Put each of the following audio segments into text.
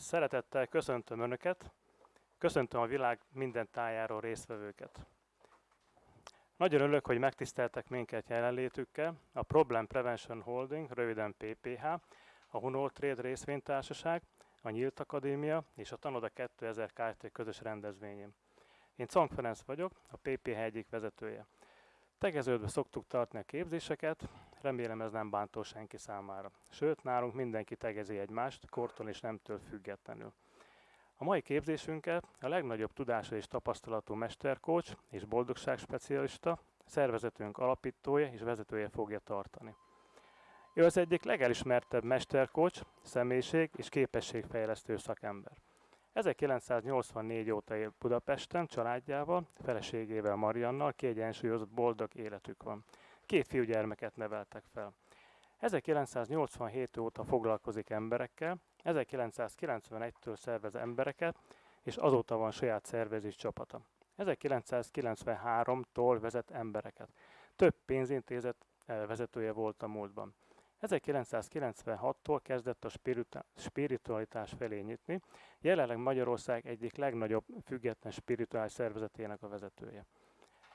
Szeretettel köszöntöm Önöket, köszöntöm a világ minden tájáról résztvevőket. Nagyon örülök, hogy megtiszteltek minket jelenlétükkel. A Problem Prevention Holding, röviden PPH, a Hunol Trade részvénytársaság, a Nyílt Akadémia és a Tanoda 2000 Kft. közös rendezvényén. Én Cong Ferenc vagyok, a PPH egyik vezetője. Tegeződve szoktuk tartani a képzéseket, remélem ez nem bántó senki számára. Sőt, nálunk mindenki tegezi egymást, kortól és nemtől függetlenül. A mai képzésünket a legnagyobb tudása és tapasztalatú mesterkócs és boldogságspecialista, szervezetünk alapítója és vezetője fogja tartani. Ő az egyik legelismertebb mesterkócs, személyiség és képességfejlesztő szakember. 1984 óta él Budapesten családjával, feleségével Mariannal kiegyensúlyozott boldog életük van. Két fiúgyermeket neveltek fel. 1987 óta foglalkozik emberekkel, 1991-től szervez embereket, és azóta van saját szervezés csapata. 1993-tól vezet embereket. Több pénzintézet eh, vezetője volt a múltban. 1996-tól kezdett a spiritualitás felé nyitni, jelenleg Magyarország egyik legnagyobb független spirituális szervezetének a vezetője.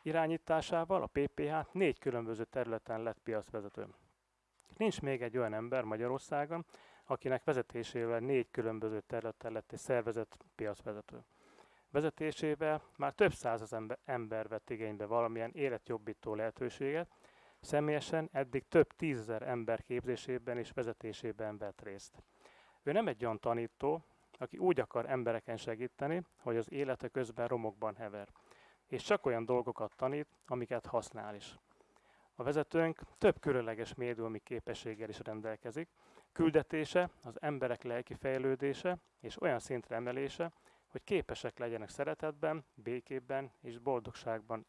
Irányításával a PPH négy különböző területen lett piacvezető. Nincs még egy olyan ember Magyarországon, akinek vezetésével négy különböző területen lett egy szervezet piacvezető. Vezetésével már több száz ember, vett igénybe valamilyen életjobbító lehetőséget, Személyesen eddig több tízezer ember képzésében és vezetésében vett részt. Ő nem egy olyan tanító, aki úgy akar embereken segíteni, hogy az élete közben romokban hever, és csak olyan dolgokat tanít, amiket használ is. A vezetőnk több különleges médiumi képességgel is rendelkezik, küldetése az emberek lelki fejlődése és olyan szintre emelése, hogy képesek legyenek szeretetben, békében és boldogságban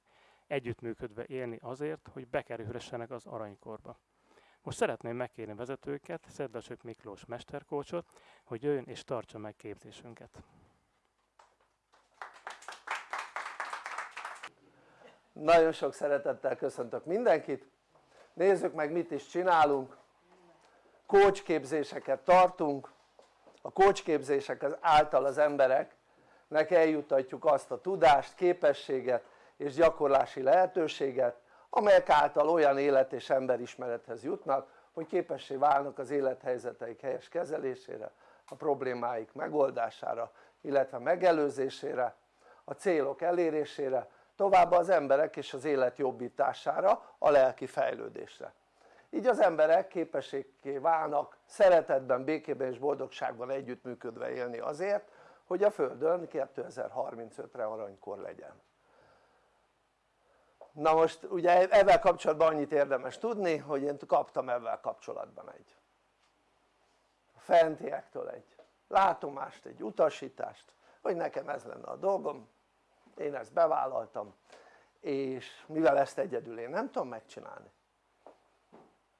együttműködve élni azért, hogy bekerülhessenek az aranykorba. Most szeretném megkérni vezetőket, Szedlasök Miklós mesterkócsot, hogy jöjjön és tartsa meg képzésünket. Nagyon sok szeretettel köszöntök mindenkit. Nézzük meg mit is csinálunk. Kócsképzéseket tartunk. A kócsképzések által az embereknek eljutatjuk azt a tudást, képességet, és gyakorlási lehetőséget amelyek által olyan élet és emberismerethez jutnak hogy képessé válnak az élethelyzeteik helyes kezelésére a problémáik megoldására illetve megelőzésére a célok elérésére továbbá az emberek és az élet jobbítására a lelki fejlődésre. Így az emberek képességé válnak szeretetben, békében és boldogságban együttműködve élni azért hogy a Földön 2035-re aranykor legyen. Na most ugye ezzel kapcsolatban annyit érdemes tudni hogy én kaptam ezzel kapcsolatban egy. Fentiektől egy. Látomást, egy utasítást hogy nekem ez lenne a dolgom én ezt bevállaltam és mivel ezt egyedül én nem tudom megcsinálni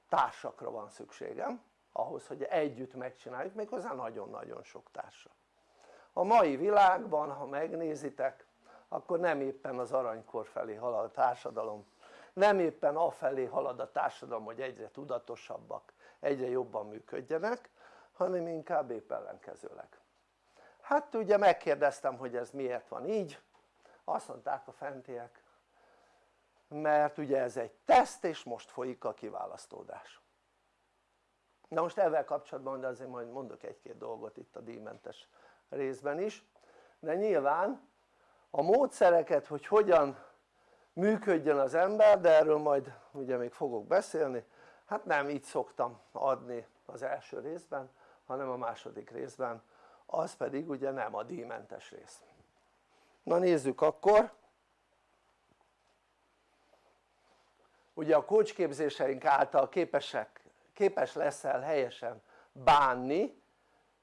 társakra van szükségem ahhoz hogy együtt megcsináljuk méghozzá nagyon-nagyon sok társa a mai világban ha megnézitek akkor nem éppen az aranykor felé halad a társadalom nem éppen afelé halad a társadalom hogy egyre tudatosabbak egyre jobban működjenek hanem inkább épp ellenkezőleg. Hát ugye megkérdeztem hogy ez miért van így azt mondták a fentiek mert ugye ez egy teszt és most folyik a kiválasztódás. Na most ezzel kapcsolatban de azért majd mondok egy-két dolgot itt a díjmentes részben is. De nyilván a módszereket hogy hogyan működjön az ember de erről majd ugye még fogok beszélni. Hát nem így szoktam adni az első részben hanem a második részben. Az pedig ugye nem a díjmentes rész na nézzük akkor ugye a kócsképzéseink által képesek, képes leszel helyesen bánni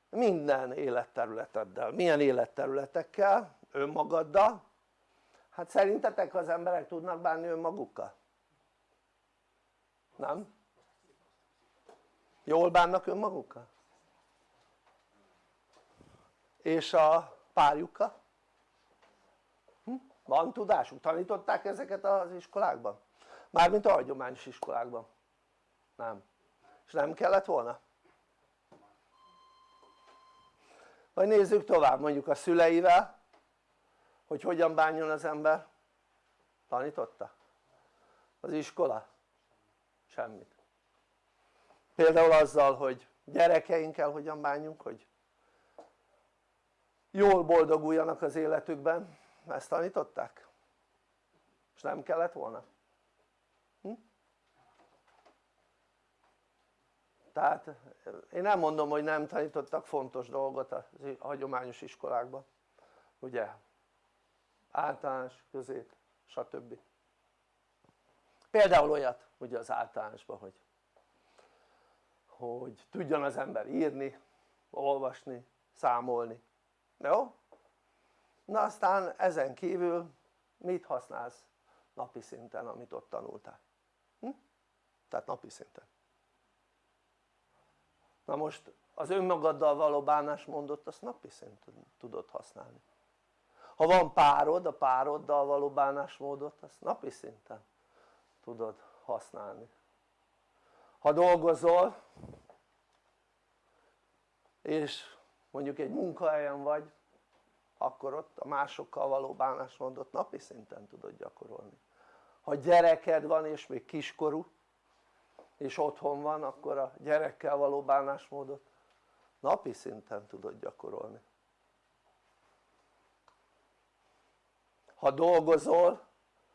minden életterületeddel, milyen életterületekkel? önmagaddal hát szerintetek az emberek tudnak bánni önmagukkal? nem? jól bánnak önmagukkal? és a párjukkal? Van tudásuk? tanították ezeket az iskolákban? mármint a hagyományos iskolákban nem és nem kellett volna? vagy nézzük tovább mondjuk a szüleivel hogy hogyan bánjon az ember tanította? az iskola? semmit például azzal hogy gyerekeinkkel hogyan bánjunk hogy jól boldoguljanak az életükben ezt tanították? és nem kellett volna? Hm? tehát én nem mondom hogy nem tanítottak fontos dolgot a hagyományos iskolákban ugye általános, közép, stb. például olyat ugye az általánosban hogy hogy tudjon az ember írni, olvasni, számolni, jó? Na aztán ezen kívül mit használsz napi szinten amit ott tanultál? Hm? tehát napi szinten na most az önmagaddal való bánásmódot azt napi szinten tudod használni ha van párod, a pároddal való bánásmódot azt napi szinten tudod használni ha dolgozol és mondjuk egy munkahelyen vagy akkor ott a másokkal való bánásmódot napi szinten tudod gyakorolni. Ha gyereked van és még kiskorú és otthon van akkor a gyerekkel való bánásmódot napi szinten tudod gyakorolni. Ha dolgozol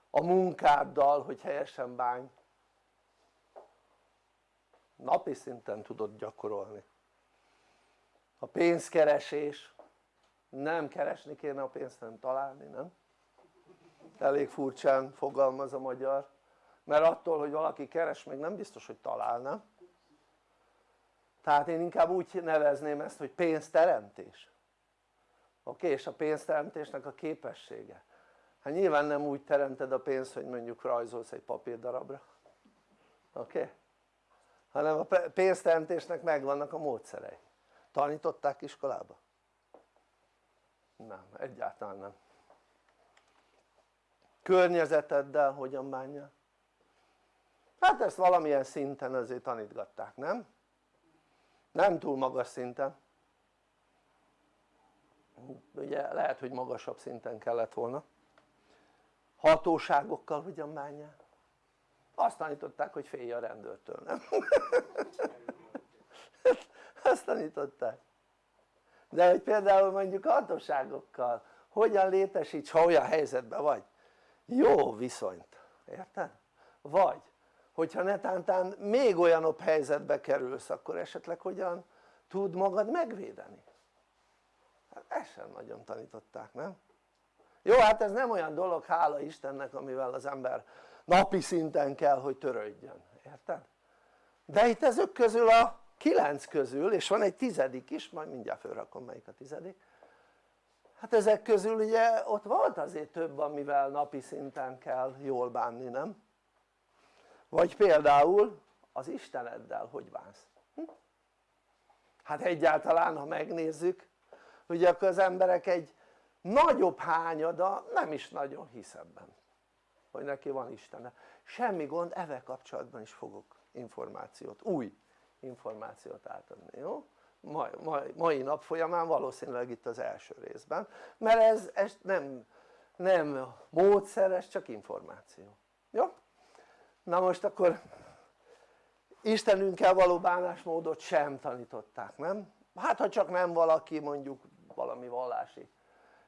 a munkáddal hogy helyesen bánj napi szinten tudod gyakorolni. A pénzkeresés nem keresni kéne a pénzt hanem találni nem? elég furcsán fogalmaz a magyar mert attól hogy valaki keres még nem biztos hogy talál nem? tehát én inkább úgy nevezném ezt hogy pénzteremtés oké? Okay? és a pénzteremtésnek a képessége hát nyilván nem úgy teremted a pénzt hogy mondjuk rajzolsz egy papírdarabra oké? Okay? hanem a pénzteremtésnek megvannak a módszerei tanították iskolába? Nem, egyáltalán nem környezeteddel hogyan bánja? hát ezt valamilyen szinten azért tanítgatták, nem? nem túl magas szinten ugye lehet hogy magasabb szinten kellett volna hatóságokkal hogyan bánjál? azt tanították hogy félj a rendőrtől, nem? azt tanították de hogy például mondjuk hatóságokkal hogyan létesíts ha olyan helyzetben vagy jó viszonyt, érted? vagy hogyha netántán még olyanabb helyzetbe kerülsz akkor esetleg hogyan tud magad megvédeni hát ezt sem nagyon tanították nem? jó hát ez nem olyan dolog hála Istennek amivel az ember napi szinten kell hogy törődjön, érted? de itt ezek közül a kilenc közül és van egy tizedik is, majd mindjárt felrakom melyik a tizedik hát ezek közül ugye ott volt azért több amivel napi szinten kell jól bánni nem? vagy például az Isteneddel hogy bánsz? Hm? hát egyáltalán ha megnézzük ugye akkor az emberek egy nagyobb hányada nem is nagyon hisz ebben hogy neki van Istene semmi gond, evel kapcsolatban is fogok információt, új információt átadni, jó? Mai, mai, mai nap folyamán valószínűleg itt az első részben mert ez, ez nem, nem módszer, ez csak információ, jó? na most akkor Istenünkkel való bánásmódot sem tanították, nem? hát ha csak nem valaki mondjuk valami vallási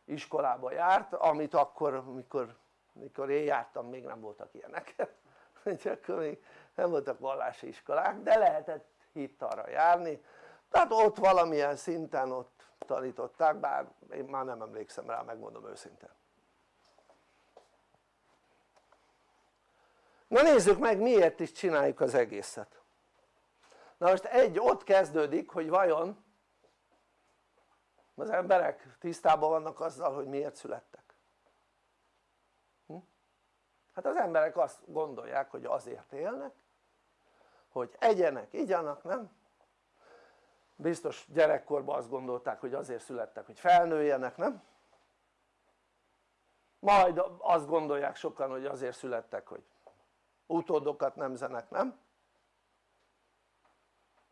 iskolába járt amit akkor mikor, mikor én jártam még nem voltak ilyenek akkor még nem voltak vallási iskolák de lehetett hittalra járni. Tehát ott valamilyen szinten ott tanították bár én már nem emlékszem rá megmondom őszintén. Na nézzük meg miért is csináljuk az egészet. Na most egy ott kezdődik hogy vajon az emberek tisztában vannak azzal hogy miért születtek. Hm? hát az emberek azt gondolják hogy azért élnek hogy egyenek, igyanak, nem? biztos gyerekkorban azt gondolták hogy azért születtek hogy felnőjenek, nem? majd azt gondolják sokan hogy azért születtek hogy utódokat nemzenek, nem?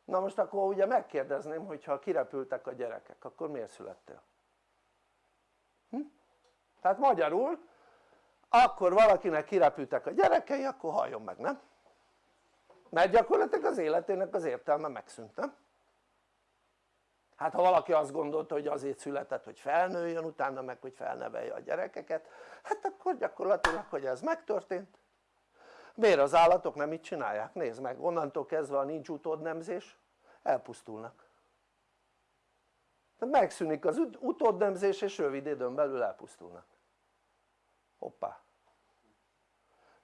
na most akkor ugye megkérdezném hogyha kirepültek a gyerekek akkor miért születtél? Hm? tehát magyarul akkor valakinek kirepültek a gyerekei akkor halljon meg nem? Mert gyakorlatilag az életének az értelme megszűnt nem? hát ha valaki azt gondolta hogy azért született hogy felnőjön utána meg hogy felnevelje a gyerekeket hát akkor gyakorlatilag hogy ez megtörtént miért az állatok nem így csinálják? nézd meg onnantól kezdve a nincs utódnemzés elpusztulnak tehát megszűnik az utódnemzés és rövid időn belül elpusztulnak hoppá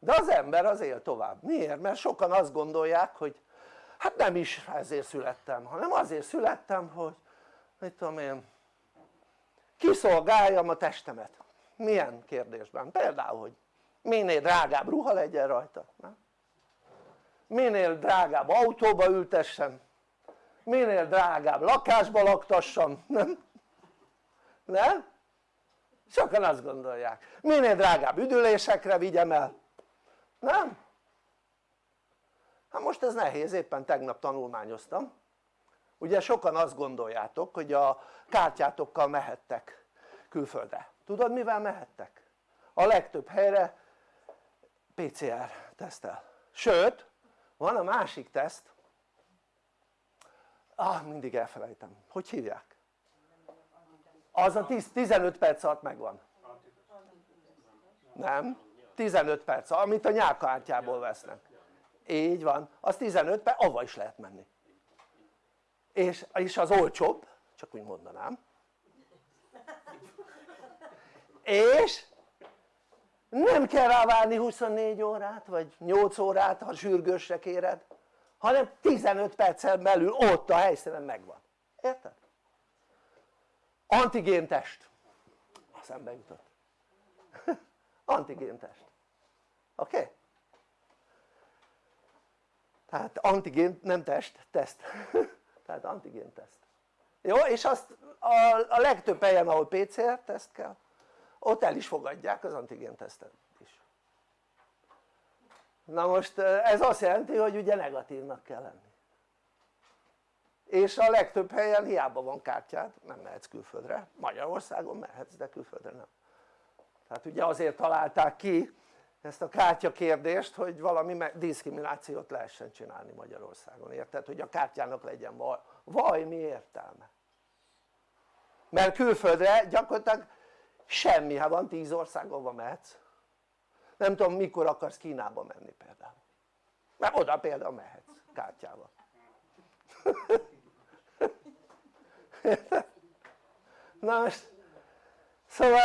de az ember az él tovább, miért? mert sokan azt gondolják hogy hát nem is ezért születtem hanem azért születtem hogy mit tudom én kiszolgáljam a testemet milyen kérdésben? például hogy minél drágább ruha legyen rajta nem? minél drágább autóba ültessen minél drágább lakásba laktassam, nem? nem? sokan azt gondolják minél drágább üdülésekre vigyem el nem? hát most ez nehéz éppen tegnap tanulmányoztam ugye sokan azt gondoljátok hogy a kártyátokkal mehettek külföldre tudod mivel mehettek? a legtöbb helyre PCR tesztel sőt van a másik teszt ah mindig elfelejtem, hogy hívják? az a 10, 15 perc alatt megvan nem? 15 perc, amit a nyálkártyából vesznek. Így van, az 15 perc, avva is lehet menni. És, és az olcsóbb, csak úgy mondanám. És nem kell rá várni 24 órát vagy 8 órát ha sürgősre kéred hanem 15 perccel belül ott a helyszínen megvan, érted? antigéntest eszembe jutott. Antigéntest oké? Okay? tehát antigén nem test, teszt tehát antigénteszt jó? és azt a, a legtöbb helyen ahol PCR teszt kell ott el is fogadják az antigéntesztet is na most ez azt jelenti hogy ugye negatívnak kell lenni és a legtöbb helyen hiába van kártyád nem mehetsz külföldre, Magyarországon mehetsz de külföldre nem tehát ugye azért találták ki ezt a kártya kérdést hogy valami diszkriminációt lehessen csinálni Magyarországon, érted? hogy a kártyának legyen vaj, vaj értelme? mert külföldre gyakorlatilag semmi, ha van 10 országban mehetsz nem tudom mikor akarsz Kínába menni például mert oda például mehetsz kártyával na most szóval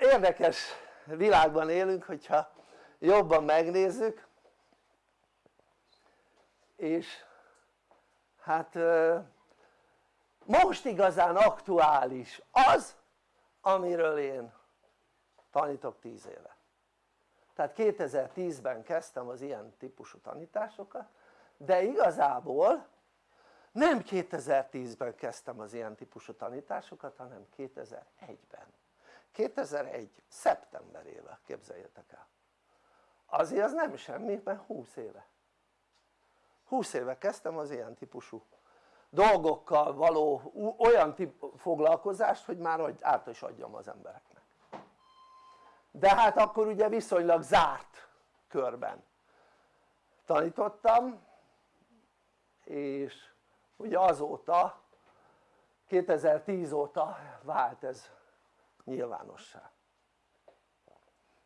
érdekes világban élünk hogyha jobban megnézzük. És hát most igazán aktuális az amiről én tanítok 10 éve. Tehát 2010-ben kezdtem az ilyen típusú tanításokat de igazából nem 2010-ben kezdtem az ilyen típusú tanításokat hanem 2001-ben 2001 szeptemberével képzeljétek el azért az nem semmi mert 20 éve. 20 éve kezdtem az ilyen típusú dolgokkal való olyan tip foglalkozást hogy már át is adjam az embereknek. De hát akkor ugye viszonylag zárt körben tanítottam és ugye azóta 2010 óta vált ez nyilvánossá.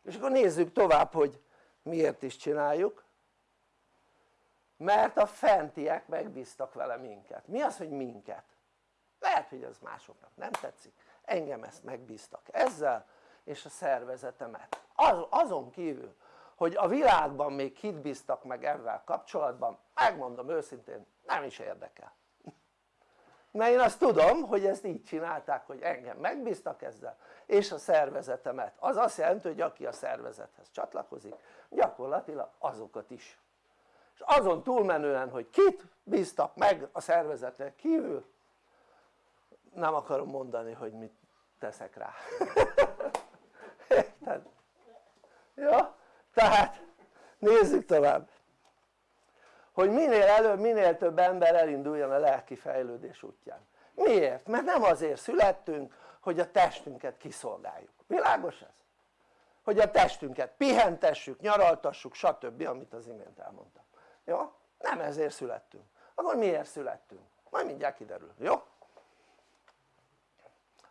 És akkor nézzük tovább hogy miért is csináljuk? Mert a fentiek megbíztak vele minket, mi az hogy minket? lehet hogy ez másoknak nem tetszik, engem ezt megbíztak ezzel és a szervezetemet. Az, azon kívül hogy a világban még kit bíztak meg ezzel kapcsolatban megmondom őszintén nem is érdekel mert én azt tudom hogy ezt így csinálták hogy engem megbíztak ezzel és a szervezetemet az azt jelenti hogy aki a szervezethez csatlakozik gyakorlatilag azokat is és azon túlmenően hogy kit bíztak meg a szervezeten kívül nem akarom mondani hogy mit teszek rá érted? jó? tehát nézzük tovább hogy minél előbb minél több ember elinduljon a lelki fejlődés útján miért? mert nem azért születtünk hogy a testünket kiszolgáljuk, világos ez? hogy a testünket pihentessük, nyaraltassuk stb. amit az imént elmondtam jó? nem ezért születtünk, akkor miért születtünk? majd mindjárt kiderül, jó?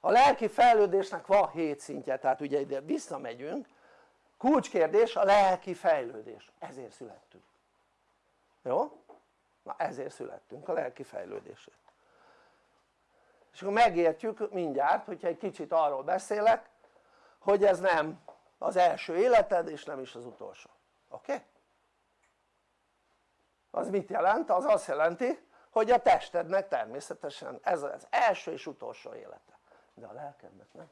a lelki fejlődésnek van 7 szintje tehát ugye ide visszamegyünk kulcskérdés a lelki fejlődés ezért születtünk jó? na ezért születtünk a lelki fejlődésért és akkor megértjük mindjárt hogyha egy kicsit arról beszélek hogy ez nem az első életed és nem is az utolsó oké? Az mit jelent? az azt jelenti hogy a testednek természetesen ez az első és utolsó élete de a lelkednek nem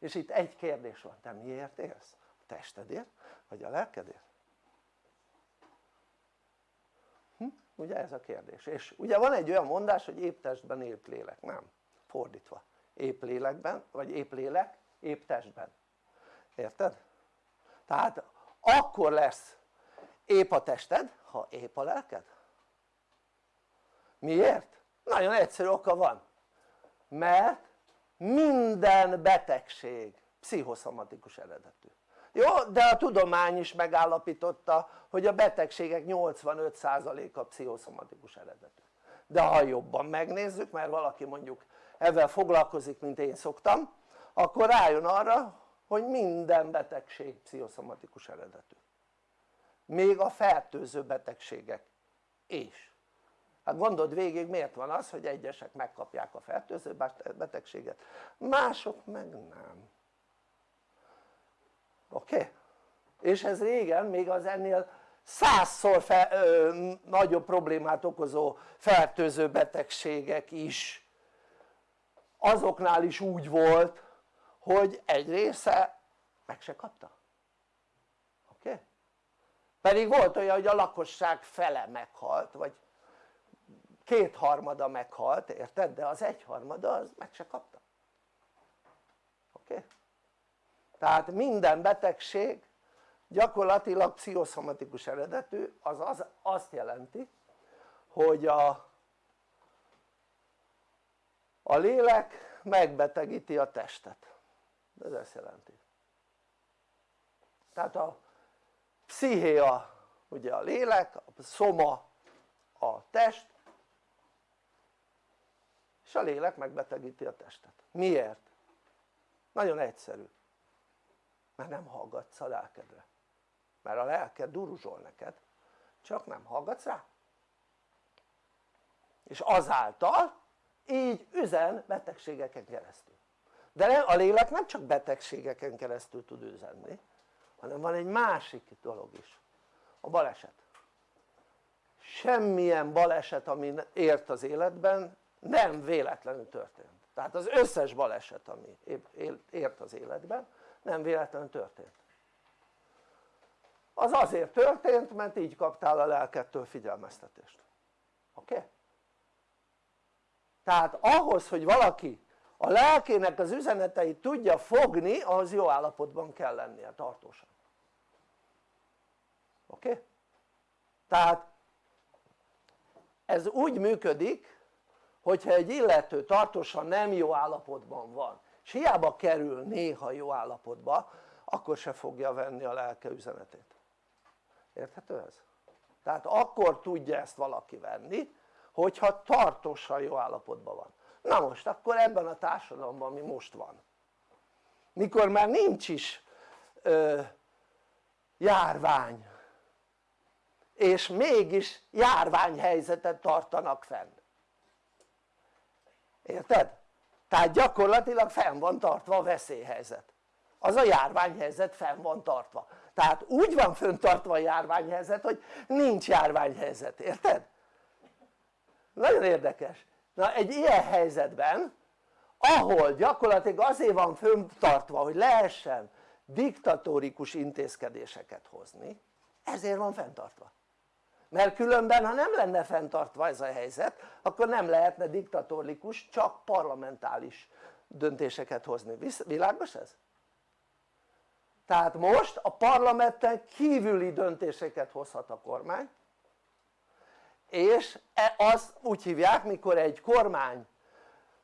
és itt egy kérdés van, te miért élsz? a testedért vagy a lelkedért? Hm? Ugye ez a kérdés. És ugye van egy olyan mondás hogy épp testben épp lélek, nem. Fordítva. Épp lélekben vagy épp lélek épp testben. Érted? tehát akkor lesz épp a tested ha épp a lelked. Miért? nagyon egyszerű oka van. Mert minden betegség pszichoszomatikus eredetű jó? de a tudomány is megállapította hogy a betegségek 85%-a pszichoszomatikus eredetű. De ha jobban megnézzük mert valaki mondjuk ezzel foglalkozik mint én szoktam akkor rájön arra hogy minden betegség pszichoszomatikus eredetű. Még a fertőző betegségek is. Hát gondold végig miért van az hogy egyesek megkapják a fertőző betegséget mások meg nem oké? És ez régen még az ennél százszor fe, ö, nagyobb problémát okozó fertőző betegségek is azoknál is úgy volt hogy egy része meg se kapta oké? Pedig volt olyan hogy a lakosság fele meghalt vagy kétharmada meghalt érted? de az egyharmada az meg se kapta oké? Okay? Tehát minden betegség gyakorlatilag pszichoszomatikus eredetű az, az azt jelenti hogy a, a lélek megbetegíti a testet. Ez ezt jelenti. Tehát a pszichéa ugye a lélek, a szoma a test és a lélek megbetegíti a testet. Miért? nagyon egyszerű mert nem hallgatsz a lelkedre. Mert a lelked duruzsol neked csak nem hallgatsz rá. És azáltal így üzen betegségeken keresztül. De a lélek nem csak betegségeken keresztül tud üzenni hanem van egy másik dolog is. A baleset. Semmilyen baleset ami ért az életben nem véletlenül történt. Tehát az összes baleset ami ért az életben nem véletlenül történt az azért történt mert így kaptál a lelkettől figyelmeztetést oké? Okay? tehát ahhoz hogy valaki a lelkének az üzeneteit tudja fogni ahhoz jó állapotban kell lennie tartósan oké? Okay? tehát ez úgy működik hogyha egy illető tartósan nem jó állapotban van és hiába kerül néha jó állapotba akkor se fogja venni a lelke üzenetét érthető ez? tehát akkor tudja ezt valaki venni hogyha tartósan jó állapotban van na most akkor ebben a társadalomban mi most van mikor már nincs is ö, járvány és mégis járványhelyzetet tartanak fenn érted? Tehát gyakorlatilag fenn van tartva a veszélyhelyzet. Az a járványhelyzet fenn van tartva. Tehát úgy van föntartva a járványhelyzet hogy nincs járványhelyzet, érted? nagyon érdekes. Na egy ilyen helyzetben ahol gyakorlatilag azért van föntartva hogy lehessen diktatórikus intézkedéseket hozni ezért van fenntartva mert különben ha nem lenne fenntartva ez a helyzet akkor nem lehetne diktatórikus csak parlamentális döntéseket hozni, világos ez? tehát most a parlamenten kívüli döntéseket hozhat a kormány és e, azt úgy hívják mikor egy kormány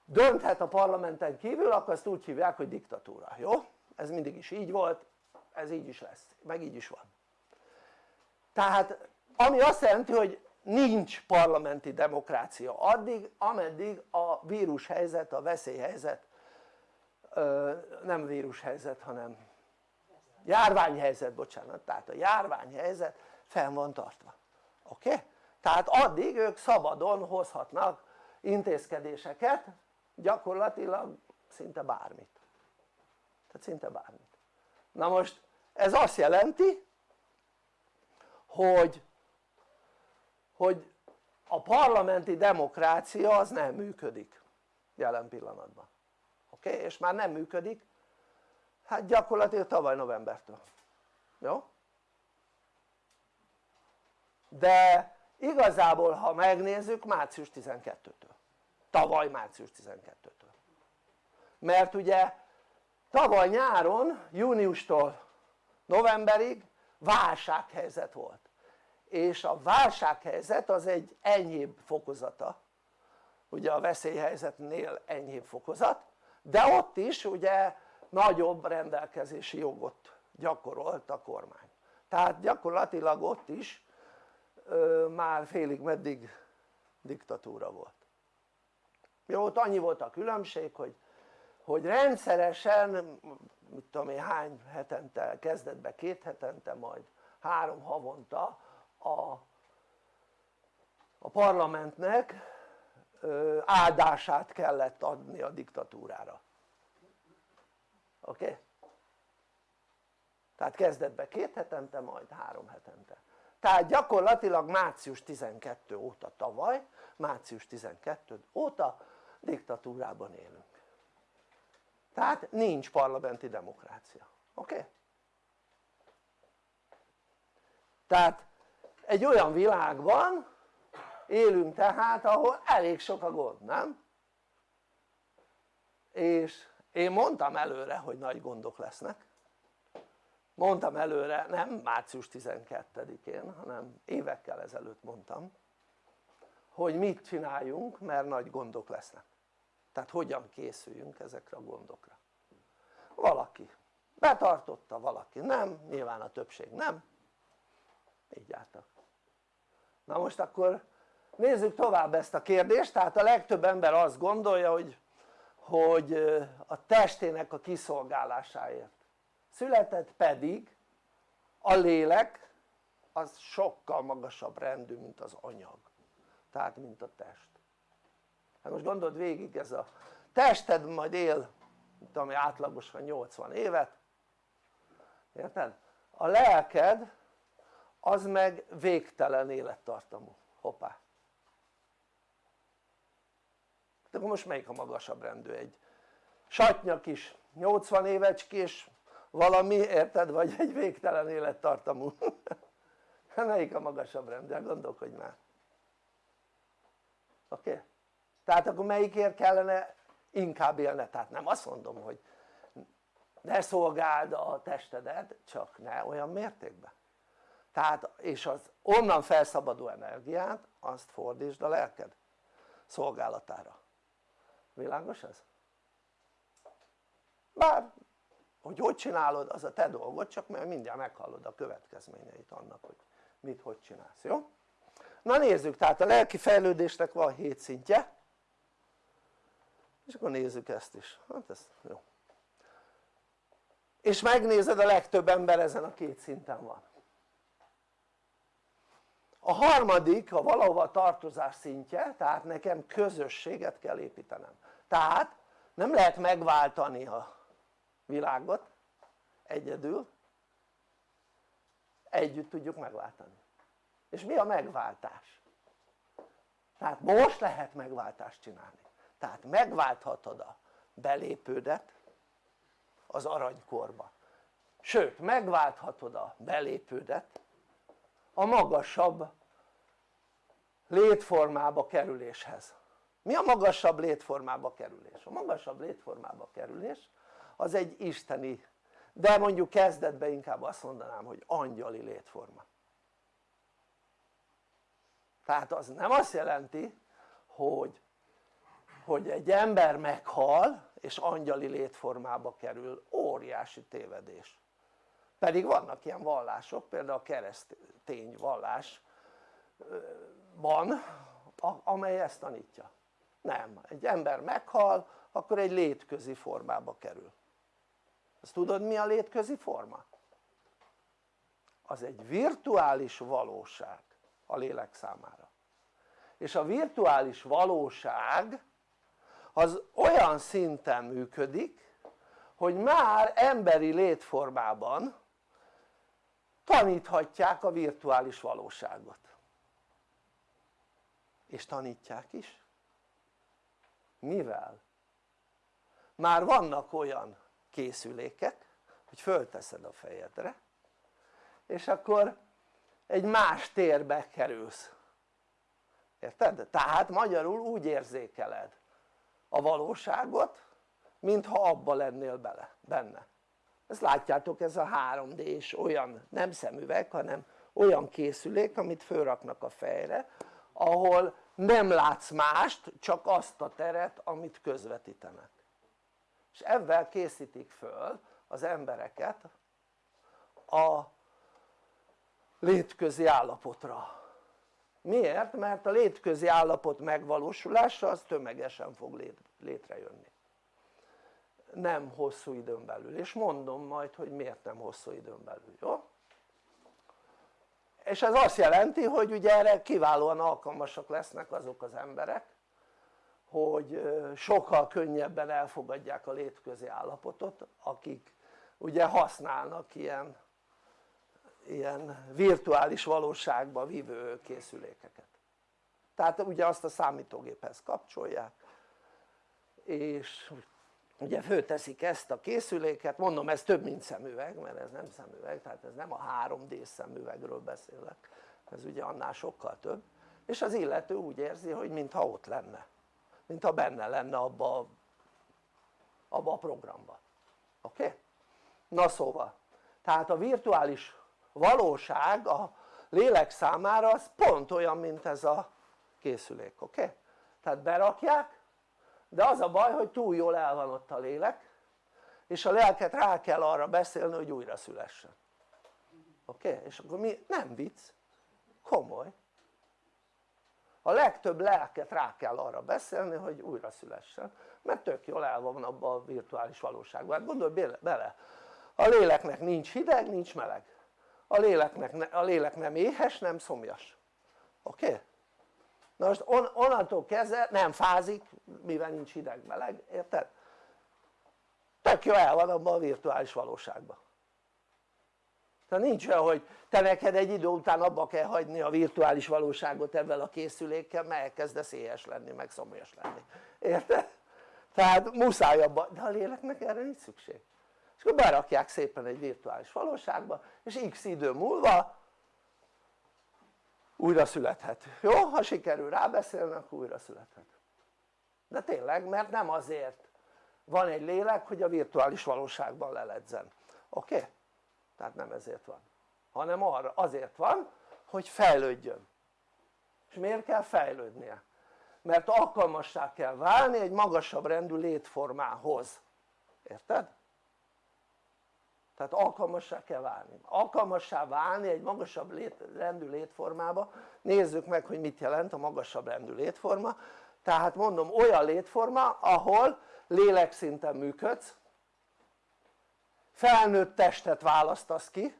dönthet a parlamenten kívül akkor azt úgy hívják hogy diktatúra, jó? ez mindig is így volt, ez így is lesz, meg így is van tehát ami azt jelenti hogy nincs parlamenti demokrácia addig ameddig a vírushelyzet, a veszélyhelyzet nem vírushelyzet hanem járványhelyzet bocsánat, tehát a járványhelyzet fenn van tartva, oké? Okay? tehát addig ők szabadon hozhatnak intézkedéseket gyakorlatilag szinte bármit tehát szinte bármit na most ez azt jelenti hogy hogy a parlamenti demokrácia az nem működik jelen pillanatban oké? Okay? és már nem működik hát gyakorlatilag tavaly novembertől jó? de igazából ha megnézzük március 12-től tavaly március 12-től mert ugye tavaly nyáron júniustól novemberig válsághelyzet volt és a válsághelyzet az egy enyhébb fokozata. Ugye a veszélyhelyzetnél enyhébb fokozat de ott is ugye nagyobb rendelkezési jogot gyakorolt a kormány. Tehát gyakorlatilag ott is ö, már félig meddig diktatúra volt. Jó ott annyi volt a különbség hogy, hogy rendszeresen mit tudom én hány hetente kezdetben két hetente majd három havonta a, a parlamentnek áldását kellett adni a diktatúrára oké? Okay? tehát kezdetben két hetente majd három hetente tehát gyakorlatilag március 12 óta tavaly március 12 óta diktatúrában élünk tehát nincs parlamenti demokrácia oké? Okay? tehát egy olyan világban élünk tehát ahol elég sok a gond, nem? és én mondtam előre hogy nagy gondok lesznek. Mondtam előre nem március 12-én hanem évekkel ezelőtt mondtam hogy mit csináljunk mert nagy gondok lesznek. Tehát hogyan készüljünk ezekre a gondokra. Valaki betartotta, valaki nem, nyilván a többség nem. Így álltak na most akkor nézzük tovább ezt a kérdést. Tehát a legtöbb ember azt gondolja hogy, hogy a testének a kiszolgálásáért született pedig a lélek az sokkal magasabb rendű mint az anyag. Tehát mint a test. Hát most gondold végig ez a tested majd él tudom átlagosan 80 évet. Érted? a lelked az meg végtelen élettartamú, hoppá de akkor most melyik a magasabb rendű egy satnya kis 80 évecskés valami érted vagy egy végtelen élettartamú melyik a magasabb rendű? Hát gondolkodj már oké? Okay? tehát akkor melyikért kellene inkább élne? tehát nem azt mondom hogy ne szolgáld a testedet csak ne olyan mértékben tehát és az onnan felszabaduló energiát azt fordítsd a lelked szolgálatára. Világos ez? bár hogy hogy csinálod az a te dolgod csak mert mindjárt meghallod a következményeit annak hogy mit hogy csinálsz, jó? na nézzük tehát a lelki fejlődésnek van 7 szintje. És akkor nézzük ezt is, hát ez jó. És megnézed a legtöbb ember ezen a két szinten van a harmadik a valahova tartozás szintje tehát nekem közösséget kell építenem. Tehát nem lehet megváltani a világot egyedül együtt tudjuk megváltani. És mi a megváltás? tehát most lehet megváltást csinálni. Tehát megválthatod a belépődet az aranykorba. Sőt megválthatod a belépődet a magasabb létformába kerüléshez. Mi a magasabb létformába kerülés? a magasabb létformába kerülés az egy isteni de mondjuk kezdetben inkább azt mondanám hogy angyali létforma. Tehát az nem azt jelenti hogy, hogy egy ember meghal és angyali létformába kerül, óriási tévedés pedig vannak ilyen vallások, például a keresztény vallásban amely ezt tanítja. Nem, egy ember meghal akkor egy létközi formába kerül. Ezt tudod mi a létközi forma? az egy virtuális valóság a lélek számára. És a virtuális valóság az olyan szinten működik hogy már emberi létformában taníthatják a virtuális valóságot és tanítják is mivel? már vannak olyan készülékek hogy fölteszed a fejedre és akkor egy más térbe kerülsz érted? tehát magyarul úgy érzékeled a valóságot mintha abba lennél bele, benne ezt látjátok ez a 3D-s olyan nem szemüveg hanem olyan készülék amit fölraknak a fejre ahol nem látsz mást csak azt a teret amit közvetítenek. És ebben készítik föl az embereket a létközi állapotra. Miért? mert a létközi állapot megvalósulása az tömegesen fog létrejönni nem hosszú időn belül és mondom majd hogy miért nem hosszú időn belül, jó? és ez azt jelenti hogy ugye erre kiválóan alkalmasak lesznek azok az emberek hogy sokkal könnyebben elfogadják a létközi állapotot akik ugye használnak ilyen, ilyen virtuális valóságba vívő készülékeket tehát ugye azt a számítógéphez kapcsolják és ugye fölteszik ezt a készüléket, mondom ez több mint szemüveg mert ez nem szemüveg tehát ez nem a 3D szemüvegről beszélek ez ugye annál sokkal több és az illető úgy érzi hogy mintha ott lenne mintha benne lenne abba, abba a programba oké? Okay? na szóval tehát a virtuális valóság a lélek számára az pont olyan mint ez a készülék oké? Okay? tehát berakják de az a baj hogy túl jól el van ott a lélek és a lelket rá kell arra beszélni hogy újra szülessen oké? Okay? és akkor mi? nem vicc komoly a legtöbb lelket rá kell arra beszélni hogy újra szülessen mert tök jól el van abban a virtuális valóságban hát gondolj bele a léleknek nincs hideg nincs meleg a, léleknek, a lélek nem éhes nem szomjas oké? Okay? Na most on, onnantól kezdve nem fázik mivel nincs hideg meleg, érted? tök jó el van abban a virtuális valóságban tehát nincs olyan hogy te neked egy idő után abba kell hagyni a virtuális valóságot ebben a készülékkel mert elkezdesz éhes lenni meg szomjas lenni, érted? tehát muszáj abba, de a léleknek erre nincs szükség és akkor berakják szépen egy virtuális valóságba és x idő múlva újra születhet, jó? ha sikerül rábeszélni akkor újra születhet de tényleg mert nem azért van egy lélek hogy a virtuális valóságban leledzen, oké? Okay? tehát nem ezért van hanem arra azért van hogy fejlődjön és miért kell fejlődnie? mert alkalmassá kell válni egy magasabb rendű létformához érted? Tehát alkalmassá kell válni, alkalmassá válni egy magasabb lét, rendű létformába. Nézzük meg hogy mit jelent a magasabb rendű létforma. Tehát mondom olyan létforma ahol lélekszinten működsz. Felnőtt testet választasz ki.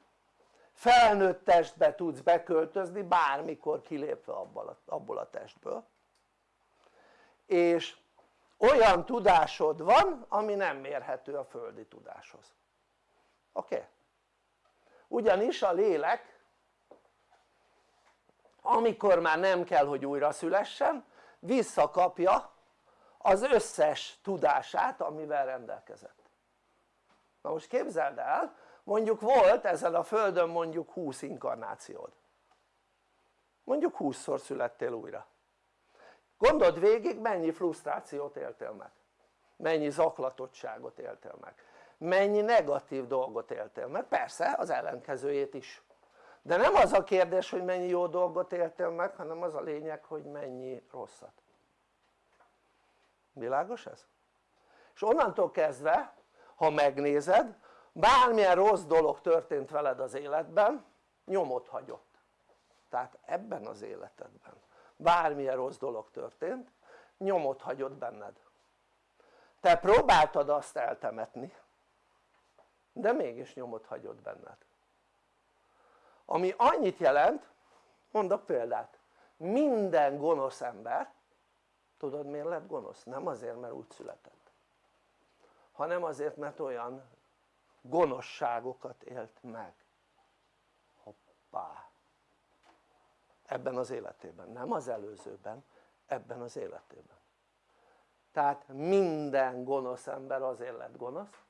Felnőtt testbe tudsz beköltözni bármikor kilépve abból a, testből. És olyan tudásod van ami nem mérhető a földi tudáshoz oké? Ugyanis a lélek amikor már nem kell hogy újra szülessen visszakapja az összes tudását amivel rendelkezett. Na most képzeld el mondjuk volt ezen a földön mondjuk 20 inkarnációd. Mondjuk 20-szor születtél újra. Gondold végig mennyi frusztrációt éltél meg. Mennyi zaklatottságot éltél meg mennyi negatív dolgot éltél meg, persze az ellenkezőjét is. De nem az a kérdés hogy mennyi jó dolgot éltél meg hanem az a lényeg hogy mennyi rosszat. Világos ez? és onnantól kezdve ha megnézed bármilyen rossz dolog történt veled az életben nyomot hagyott. Tehát ebben az életedben bármilyen rossz dolog történt nyomot hagyott benned. Te próbáltad azt eltemetni de mégis nyomot hagyott benned. Ami annyit jelent mondok példát minden gonosz ember tudod miért lett gonosz? nem azért mert úgy született hanem azért mert olyan gonoszságokat élt meg. Hoppá! Ebben az életében, nem az előzőben, ebben az életében. Tehát minden gonosz ember azért lett gonosz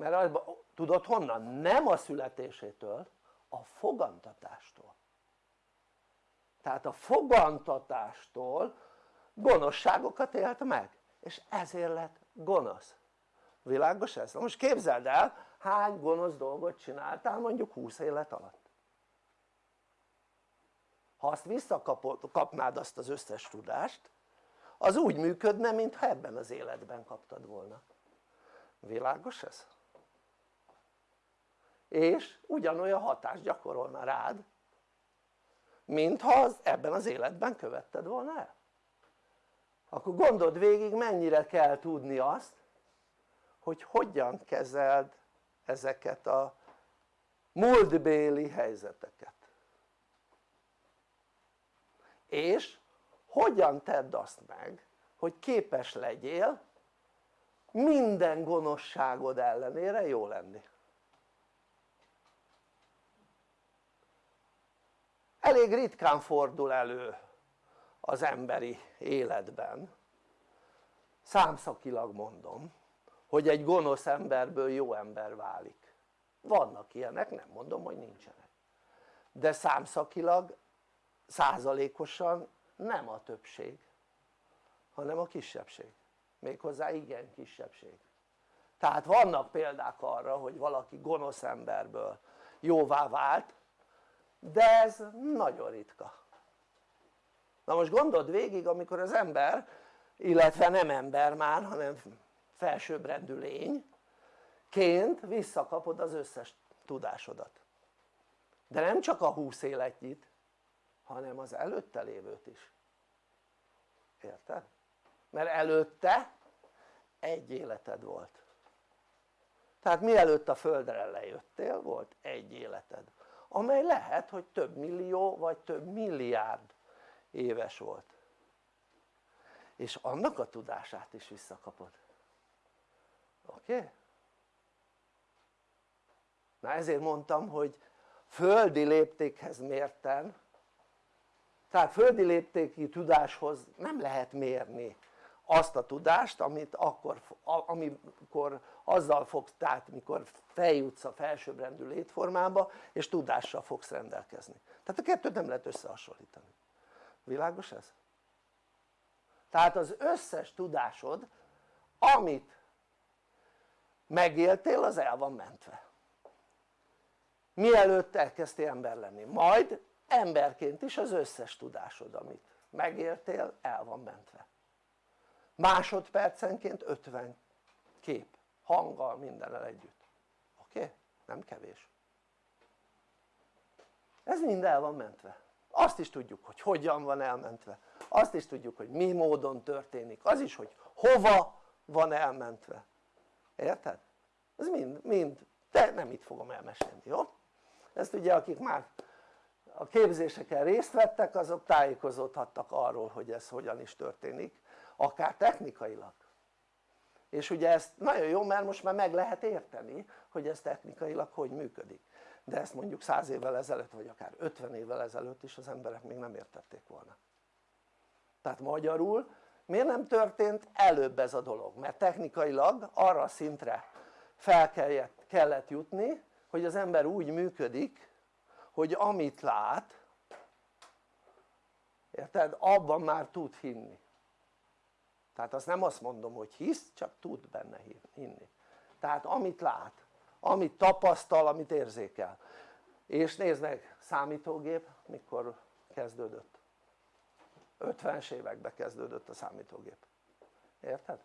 mert tudod honnan? nem a születésétől a fogantatástól tehát a fogantatástól gonoszságokat élt meg és ezért lett gonosz világos ez? most képzeld el hány gonosz dolgot csináltál mondjuk 20 élet alatt ha azt visszakapnád azt az összes tudást az úgy működne mintha ebben az életben kaptad volna világos ez? És ugyanolyan hatást gyakorolna rád mintha az ebben az életben követted volna el. Akkor gondold végig mennyire kell tudni azt hogy hogyan kezeld ezeket a múltbéli helyzeteket. És hogyan tedd azt meg hogy képes legyél minden gonoszságod ellenére jó lenni elég ritkán fordul elő az emberi életben. Számszakilag mondom hogy egy gonosz emberből jó ember válik. Vannak ilyenek, nem mondom hogy nincsenek. De számszakilag százalékosan nem a többség hanem a kisebbség. Méghozzá igen kisebbség. Tehát vannak példák arra hogy valaki gonosz emberből jóvá vált de ez nagyon ritka. Na most gondold végig amikor az ember illetve nem ember már hanem felsőbbrendű lényként visszakapod az összes tudásodat. De nem csak a 20 életnyit hanem az előtte lévőt is. Érted? mert előtte egy életed volt. Tehát mielőtt a földre lejöttél volt egy életed amely lehet hogy több millió vagy több milliárd éves volt és annak a tudását is visszakapod oké? Okay? na ezért mondtam hogy földi léptékhez mérten tehát földi léptéki tudáshoz nem lehet mérni azt a tudást amit akkor, amikor azzal fogsz, tehát mikor feljutsz a felsőbbrendű létformába és tudással fogsz rendelkezni. Tehát a kettőt nem lehet összehasonlítani. Világos ez? tehát az összes tudásod amit megéltél az el van mentve. Mielőtt elkezdtél ember lenni. Majd emberként is az összes tudásod amit megéltél el van mentve másodpercenként 50 kép, hanggal mindennel együtt oké? Okay? nem kevés ez mind el van mentve azt is tudjuk hogy hogyan van elmentve azt is tudjuk hogy mi módon történik az is hogy hova van elmentve érted? ez mind, mind de nem itt fogom elmesélni, jó? ezt ugye akik már a képzéseken részt vettek azok tájékozódhattak arról hogy ez hogyan is történik akár technikailag és ugye ezt nagyon jó mert most már meg lehet érteni hogy ez technikailag hogy működik de ezt mondjuk 100 évvel ezelőtt vagy akár 50 évvel ezelőtt is az emberek még nem értették volna tehát magyarul miért nem történt előbb ez a dolog? mert technikailag arra a szintre fel kellett, kellett jutni hogy az ember úgy működik hogy amit lát érted? abban már tud hinni tehát azt nem azt mondom hogy hisz csak tud benne hinni. Tehát amit lát, amit tapasztal, amit érzékel. És nézd meg számítógép mikor kezdődött. 50-es években kezdődött a számítógép. Érted?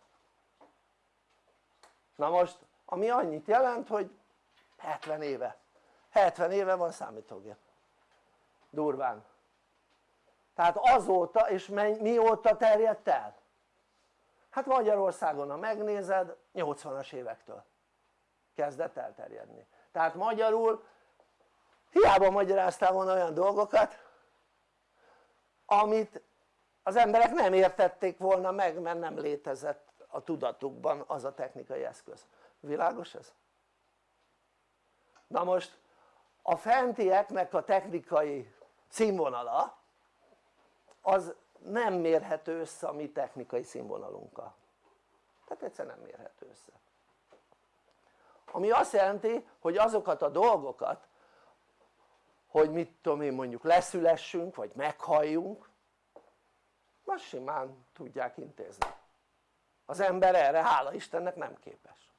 na most ami annyit jelent hogy 70 éve. 70 éve van számítógép. Durván. Tehát azóta és mióta terjedt el? Hát Magyarországon ha megnézed 80-as évektől kezdett elterjedni tehát magyarul hiába magyaráztál volna olyan dolgokat amit az emberek nem értették volna meg mert nem létezett a tudatukban az a technikai eszköz világos ez? na most a fentieknek a technikai színvonala az nem mérhető össze a mi technikai színvonalunkkal. Tehát egyszer nem mérhető össze. Ami azt jelenti hogy azokat a dolgokat hogy mit tudom én mondjuk leszülessünk vagy meghalljunk azt simán tudják intézni. Az ember erre hála Istennek nem képes.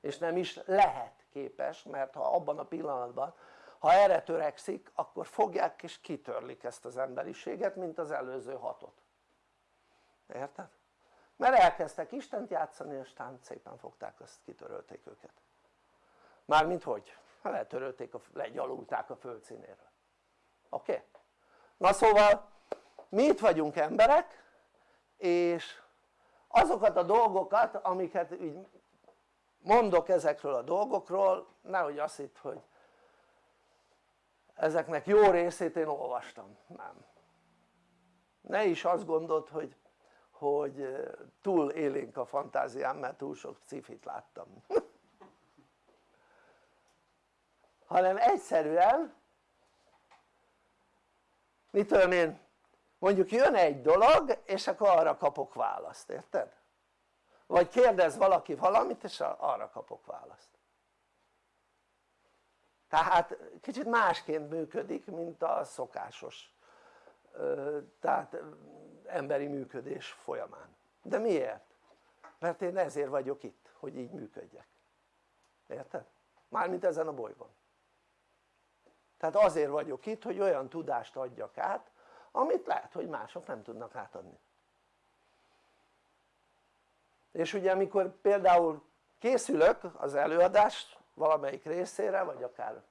És nem is lehet képes mert ha abban a pillanatban ha erre törekszik akkor fogják és kitörlik ezt az emberiséget mint az előző hatot érted? mert elkezdtek Istent játszani és aztán szépen fogták azt kitörölték őket mármint hogy? letörölték, a, legyalulták a földszínéről oké? Okay? na szóval mi itt vagyunk emberek és azokat a dolgokat amiket így mondok ezekről a dolgokról nehogy azt hitt hogy ezeknek jó részét én olvastam, nem. Ne is azt gondolt hogy, hogy túl élénk a fantáziám mert túl sok cifit láttam. Hanem egyszerűen mit tudom én mondjuk jön egy dolog és akkor arra kapok választ, érted? vagy kérdez valaki valamit és arra kapok választ tehát kicsit másként működik mint a szokásos tehát emberi működés folyamán de miért? mert én ezért vagyok itt hogy így működjek érted? mármint ezen a bolygón tehát azért vagyok itt hogy olyan tudást adjak át amit lehet hogy mások nem tudnak átadni és ugye amikor például készülök az előadás valamelyik részére vagy akár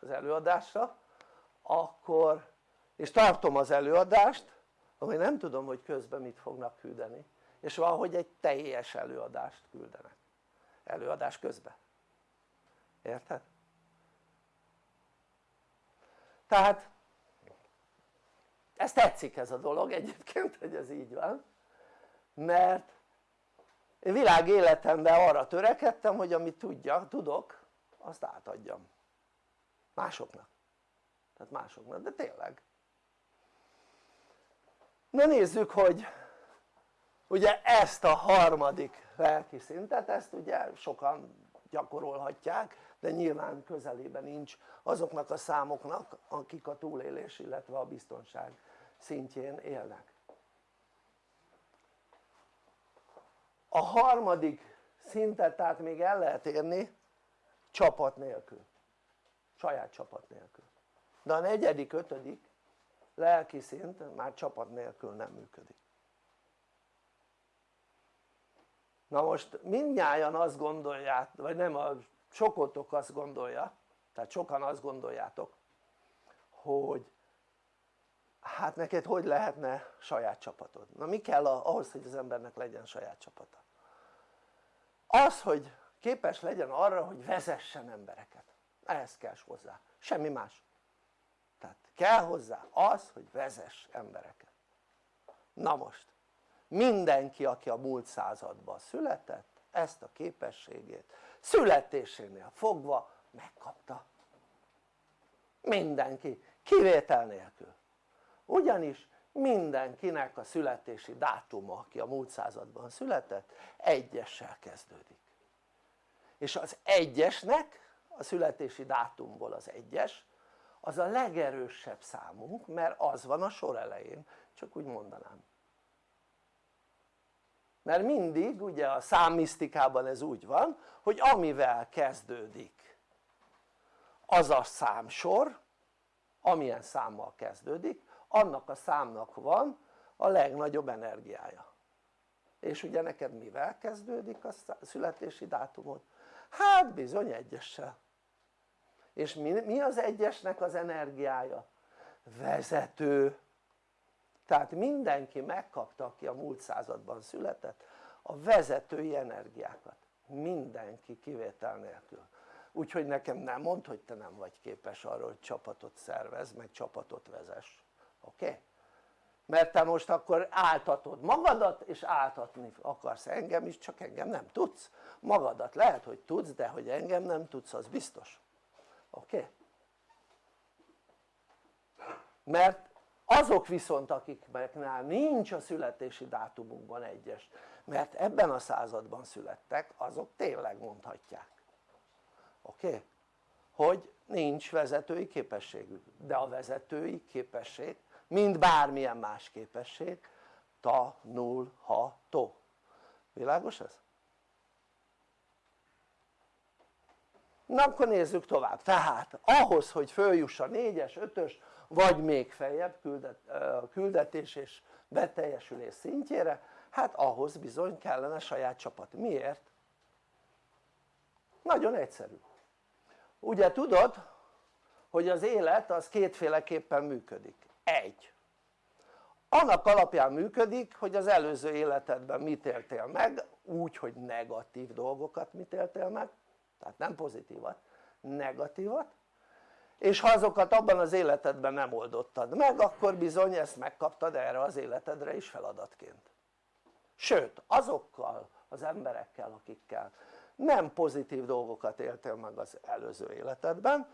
az előadásra akkor és tartom az előadást akkor nem tudom hogy közben mit fognak küldeni és valahogy egy teljes előadást küldenek előadás közben érted? tehát ez tetszik ez a dolog egyébként hogy ez így van mert világ életemben arra törekedtem hogy amit tudja, tudok azt átadjam. Másoknak. Tehát másoknak, de tényleg. Na nézzük hogy ugye ezt a harmadik lelki szintet ezt ugye sokan gyakorolhatják de nyilván közelében nincs azoknak a számoknak akik a túlélés illetve a biztonság szintjén élnek a harmadik szintet tehát még el lehet érni csapat nélkül saját csapat nélkül de a negyedik, ötödik lelki szint már csapat nélkül nem működik na most mindnyájan azt gondolják, vagy nem, a sokotok azt gondolja tehát sokan azt gondoljátok hogy hát neked hogy lehetne saját csapatod? na mi kell ahhoz hogy az embernek legyen saját csapata? Az hogy képes legyen arra hogy vezessen embereket. Ehhez kell hozzá, semmi más. Tehát kell hozzá az hogy vezess embereket. Na most mindenki aki a múlt században született ezt a képességét születésénél fogva megkapta. Mindenki kivétel nélkül. Ugyanis mindenkinek a születési dátuma aki a múlt században született egyessel kezdődik. És az egyesnek a születési dátumból az egyes az a legerősebb számunk mert az van a sor elején csak úgy mondanám. Mert mindig ugye a számmisztikában ez úgy van hogy amivel kezdődik az a számsor amilyen számmal kezdődik annak a számnak van a legnagyobb energiája. És ugye neked mivel kezdődik a születési dátumod? hát bizony egyessel. És mi, mi az egyesnek az energiája? vezető. Tehát mindenki megkapta aki a múlt században született a vezetői energiákat. Mindenki kivétel nélkül. Úgyhogy nekem nem mond hogy te nem vagy képes arra hogy csapatot szervez meg csapatot vezess oké? Mert te most akkor áltatod magadat és áltatni akarsz engem is csak engem nem tudsz magadat lehet hogy tudsz de hogy engem nem tudsz az biztos oké? Mert azok viszont akiknál nincs a születési dátumunkban egyes mert ebben a században születtek azok tényleg mondhatják oké? Hogy nincs vezetői képességük de a vezetői képesség mint bármilyen más képesség. Tanulható. Világos ez? na akkor nézzük tovább. Tehát ahhoz hogy följuss a 4-es, 5-ös vagy még feljebb küldet, küldetés és beteljesülés szintjére hát ahhoz bizony kellene saját csapat, miért? nagyon egyszerű. Ugye tudod hogy az élet az kétféleképpen működik egy. Annak alapján működik hogy az előző életedben mit éltél meg? Úgy hogy negatív dolgokat mit éltél meg? Tehát nem pozitívat, negatívat. És ha azokat abban az életedben nem oldottad meg akkor bizony ezt megkaptad erre az életedre is feladatként. Sőt azokkal az emberekkel akikkel nem pozitív dolgokat éltél meg az előző életedben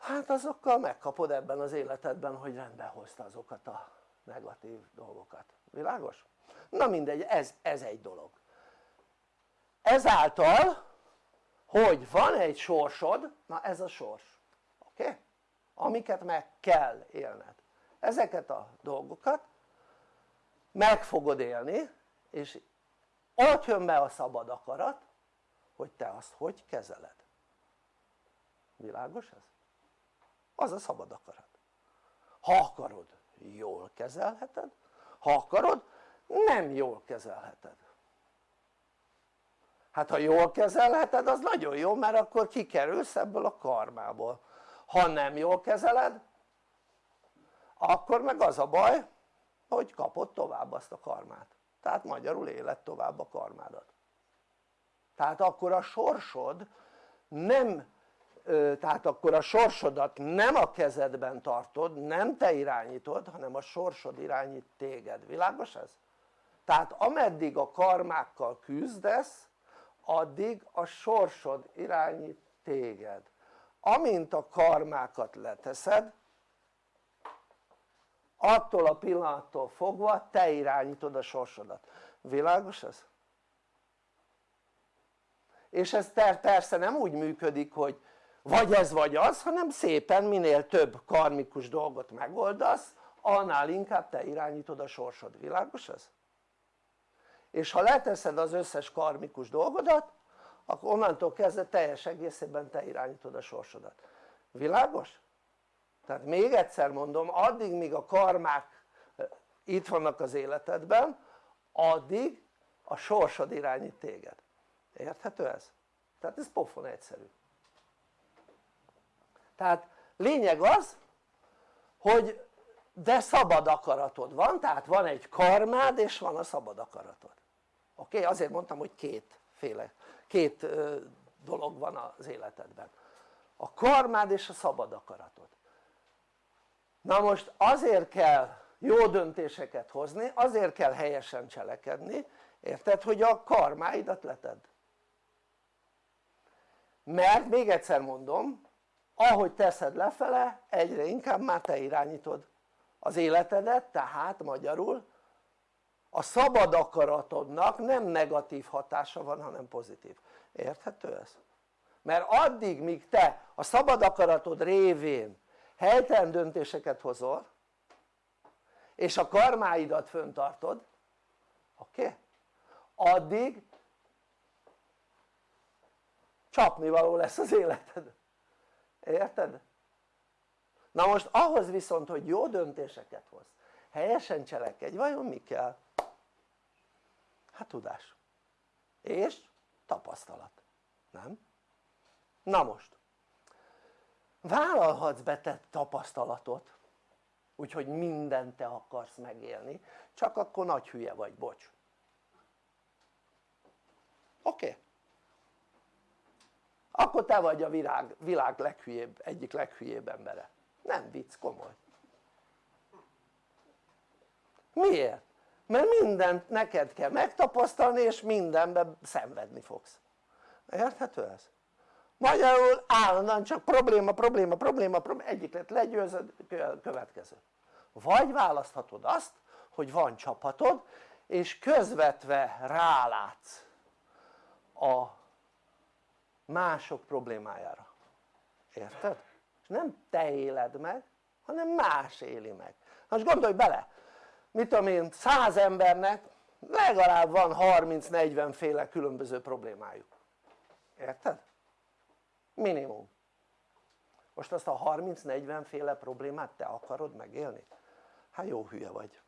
hát azokkal megkapod ebben az életedben hogy rendbe hozta azokat a negatív dolgokat, világos? na mindegy, ez, ez egy dolog ezáltal hogy van egy sorsod, na ez a sors, oké? Okay? amiket meg kell élned ezeket a dolgokat meg fogod élni és ott jön be a szabad akarat hogy te azt hogy kezeled világos ez? Az a szabad akarat. Ha akarod jól kezelheted. Ha akarod nem jól kezelheted. Hát ha jól kezelheted az nagyon jó mert akkor kikerülsz ebből a karmából. Ha nem jól kezeled akkor meg az a baj hogy kapod tovább azt a karmát. Tehát magyarul éled tovább a karmádat. Tehát akkor a sorsod nem tehát akkor a sorsodat nem a kezedben tartod, nem te irányítod, hanem a sorsod irányít téged, világos ez? tehát ameddig a karmákkal küzdesz addig a sorsod irányít téged amint a karmákat leteszed attól a pillanattól fogva te irányítod a sorsodat, világos ez? és ez persze nem úgy működik hogy vagy ez vagy az hanem szépen minél több karmikus dolgot megoldasz annál inkább te irányítod a sorsod, világos ez? és ha leteszed az összes karmikus dolgodat akkor onnantól kezdve teljes egészében te irányítod a sorsodat, világos? tehát még egyszer mondom addig míg a karmák eh, itt vannak az életedben addig a sorsod irányít téged, érthető ez? tehát ez pofon egyszerű tehát lényeg az hogy de szabad akaratod van, tehát van egy karmád és van a szabad akaratod oké? Okay? azért mondtam hogy kétféle, két dolog van az életedben a karmád és a szabad akaratod na most azért kell jó döntéseket hozni, azért kell helyesen cselekedni érted? hogy a karmáidat letedd mert még egyszer mondom ahogy teszed lefele egyre inkább már te irányítod az életedet tehát magyarul a szabad akaratodnak nem negatív hatása van hanem pozitív, érthető ez? mert addig míg te a szabad akaratod révén helytelen döntéseket hozol és a karmáidat föntartod oké? Okay? addig csapnivaló lesz az életed érted? na most ahhoz viszont hogy jó döntéseket hoz helyesen cselekedj vajon mi kell? hát tudás és tapasztalat, nem? na most vállalhatsz betett tapasztalatot úgyhogy mindent te akarsz megélni csak akkor nagy hülye vagy, bocs oké? Okay. Akkor te vagy a világ, világ leghülyébb, egyik leghülyébb embere nem vicc, komoly miért? mert mindent neked kell megtapasztalni és mindenben szenvedni fogsz érthető ez? magyarul állandóan csak probléma, probléma, probléma, probléma egyik lett legyőzöd, következő vagy választhatod azt hogy van csapatod és közvetve rálátsz a mások problémájára érted? és nem te éled meg hanem más éli meg most gondolj bele mit tudom én száz embernek legalább van 30-40 féle különböző problémájuk érted? minimum most azt a 30-40 féle problémát te akarod megélni? hát jó hülye vagy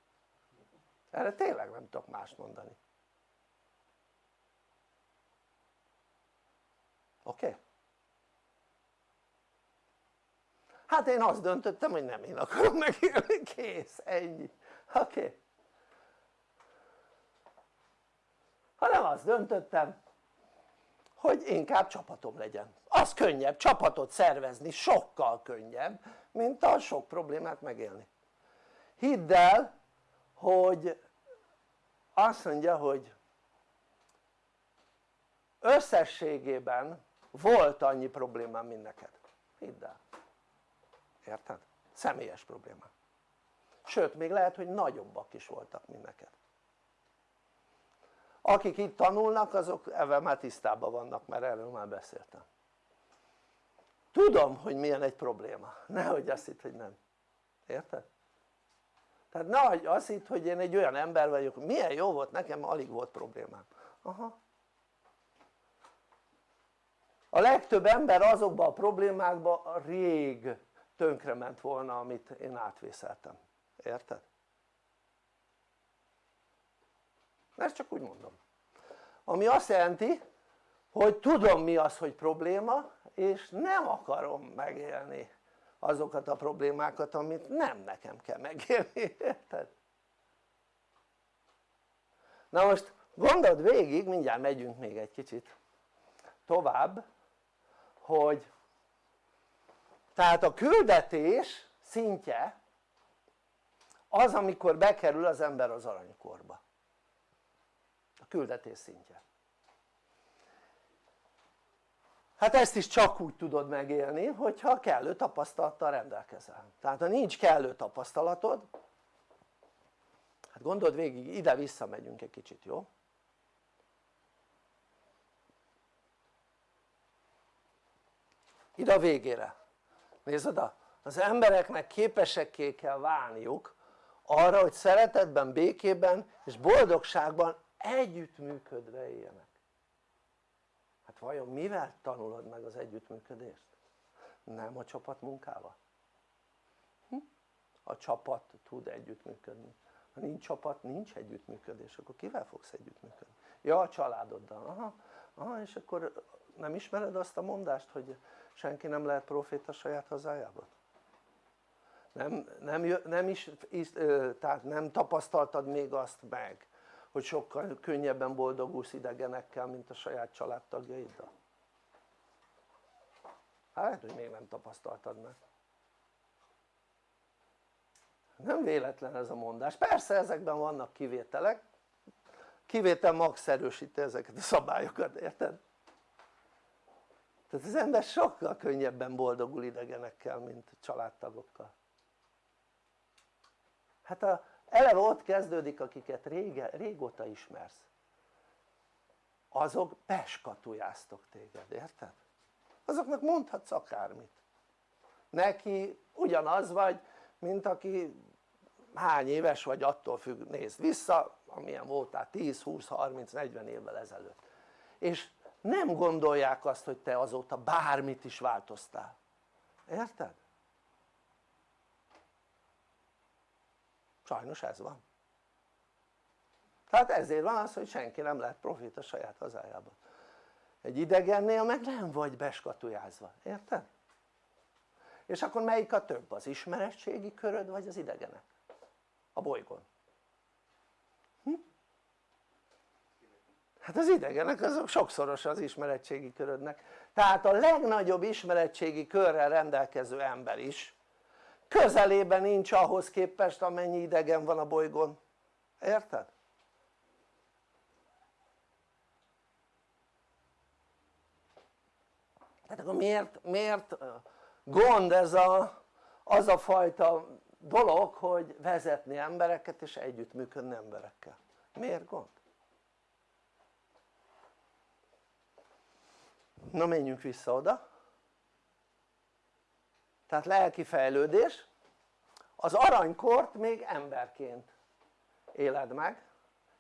erre tényleg nem tudok mást mondani oké? Okay? hát én azt döntöttem hogy nem én akarom megélni, kész, ennyi oké? Okay? hanem azt döntöttem hogy inkább csapatom legyen az könnyebb, csapatot szervezni sokkal könnyebb mint a sok problémát megélni hidd el hogy azt mondja hogy összességében volt annyi problémám mint neked, hidd el. Érted? személyes problémám sőt még lehet hogy nagyobbak is voltak mint neked. Akik itt tanulnak azok ebben már tisztában vannak mert erről már beszéltem. Tudom hogy milyen egy probléma, nehogy azt hitt hogy nem, érted? tehát nehogy azt hitt hogy én egy olyan ember vagyok, milyen jó volt nekem, alig volt problémám. Aha a legtöbb ember azokban a problémákban rég tönkrement volna amit én átvészeltem, érted? ezt csak úgy mondom ami azt jelenti hogy tudom mi az hogy probléma és nem akarom megélni azokat a problémákat amit nem nekem kell megélni, érted? na most gondold végig, mindjárt megyünk még egy kicsit tovább hogy tehát a küldetés szintje az amikor bekerül az ember az aranykorba. A küldetés szintje. Hát ezt is csak úgy tudod megélni hogyha kellő tapasztalattal rendelkezel. Tehát ha nincs kellő tapasztalatod hát gondold végig ide-vissza megyünk egy kicsit jó? Ide a végére nézd oda az embereknek képesekké kell válniuk arra hogy szeretetben, békében és boldogságban együttműködve éljenek hát vajon mivel tanulod meg az együttműködést? nem a csapatmunkával? Hm? a csapat tud együttműködni ha nincs csapat nincs együttműködés akkor kivel fogsz együttműködni? ja a családoddal, aha, aha és akkor nem ismered azt a mondást hogy senki nem lehet proféta saját hazájában? nem, nem, nem is, tehát nem tapasztaltad még azt meg hogy sokkal könnyebben boldogulsz idegenekkel mint a saját családtagjaiddal? hát hogy még nem tapasztaltad meg nem véletlen ez a mondás, persze ezekben vannak kivételek kivétel max erősíti ezeket a szabályokat, érted? Tehát az ember sokkal könnyebben boldogul idegenekkel mint családtagokkal. Hát a, eleve ott kezdődik akiket rége, régóta ismersz. Azok beskatujáztok téged, érted? azoknak mondhatsz akármit. Neki ugyanaz vagy mint aki hány éves vagy attól függ, nézd vissza amilyen voltál 10, 20, 30, 40 évvel ezelőtt. És nem gondolják azt hogy te azóta bármit is változtál érted? sajnos ez van tehát ezért van az hogy senki nem lehet profit a saját hazájában egy idegennél meg nem vagy beskatujázva, érted? és akkor melyik a több? az ismeretségi köröd vagy az idegenek? a bolygón hát az idegenek azok sokszoros az ismeretségi körödnek tehát a legnagyobb ismeretségi körrel rendelkező ember is közelében nincs ahhoz képest amennyi idegen van a bolygón, érted? tehát akkor miért, miért gond ez a, az a fajta dolog hogy vezetni embereket és együttműködni emberekkel, miért gond? Na menjünk vissza oda tehát lelki fejlődés az aranykort még emberként éled meg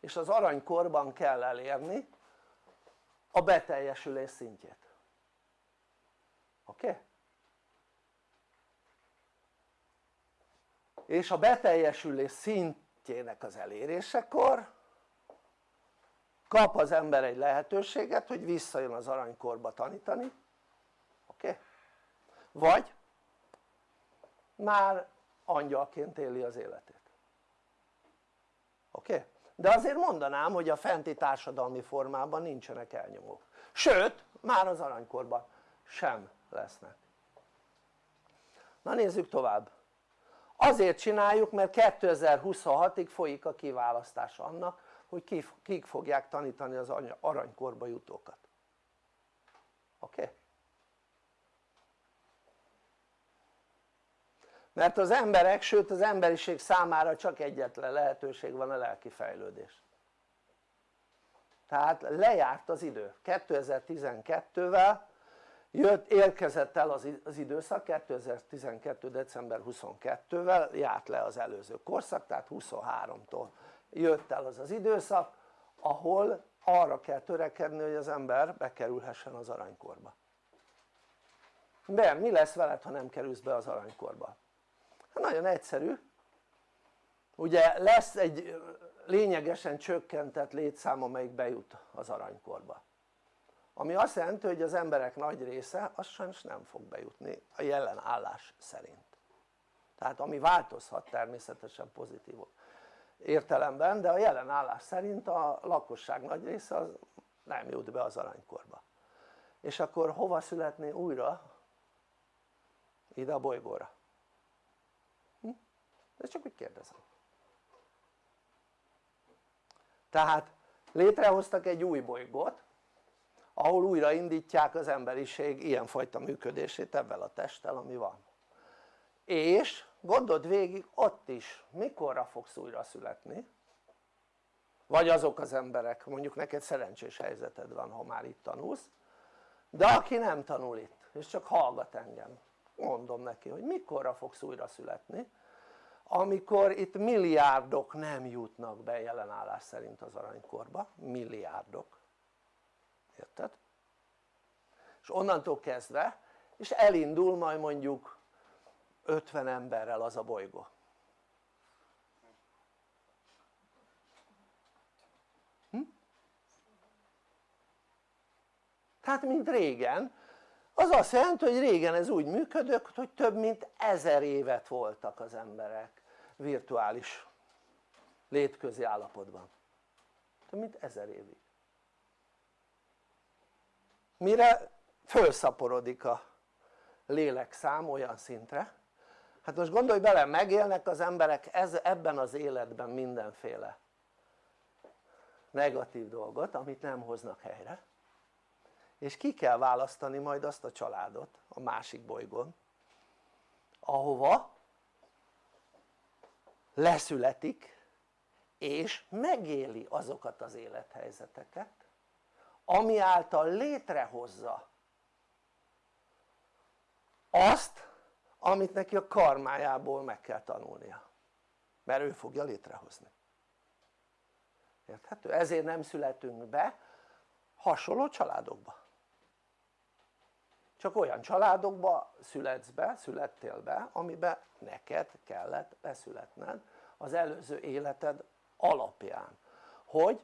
és az aranykorban kell elérni a beteljesülés szintjét oké? Okay? és a beteljesülés szintjének az elérésekor kap az ember egy lehetőséget hogy visszajön az aranykorba tanítani oké? Vagy már angyalként éli az életét oké? De azért mondanám hogy a fenti társadalmi formában nincsenek elnyomók sőt már az aranykorban sem lesznek na nézzük tovább azért csináljuk mert 2026-ig folyik a kiválasztás annak hogy kik fogják tanítani az aranykorba jutókat oké? Mert az emberek, sőt az emberiség számára csak egyetlen lehetőség van a lelki fejlődés tehát lejárt az idő 2012-vel jött, érkezett el az, az időszak 2012. december 22-vel járt le az előző korszak tehát 23-tól jött el az az időszak ahol arra kell törekedni hogy az ember bekerülhessen az aranykorba. De mi lesz veled ha nem kerülsz be az aranykorba? hát nagyon egyszerű. Ugye lesz egy lényegesen csökkentett létszám amelyik bejut az aranykorba. Ami azt jelenti hogy az emberek nagy része az sajnos nem fog bejutni a jelen állás szerint. Tehát ami változhat természetesen pozitív értelemben de a jelen állás szerint a lakosság nagy része az nem jut be az aranykorba és akkor hova születni újra? ide a bolygóra hm? de csak úgy kérdezem tehát létrehoztak egy új bolygót ahol újraindítják az emberiség ilyenfajta működését ebben a testtel ami van és gondold végig ott is mikorra fogsz újra születni? Vagy azok az emberek mondjuk neked szerencsés helyzeted van ha már itt tanulsz de aki nem tanul itt és csak hallgat engem mondom neki hogy mikorra fogsz újra születni amikor itt milliárdok nem jutnak be jelenállás szerint az aranykorba. Milliárdok. Érted? és onnantól kezdve és elindul majd mondjuk 50 emberrel az a bolygó. Hm? tehát mint régen. Az azt jelenti hogy régen ez úgy működött hogy több mint ezer évet voltak az emberek virtuális létközi állapotban. Több mint ezer évig. Mire fölszaporodik a lélekszám olyan szintre hát most gondolj bele megélnek az emberek ez, ebben az életben mindenféle negatív dolgot amit nem hoznak helyre. És ki kell választani majd azt a családot a másik bolygón ahova leszületik és megéli azokat az élethelyzeteket ami által létrehozza azt amit neki a karmájából meg kell tanulnia. Mert ő fogja létrehozni. Érthető? ezért nem születünk be hasonló családokba. Csak olyan családokba születsz be, születtél be amiben neked kellett beszületned az előző életed alapján. Hogy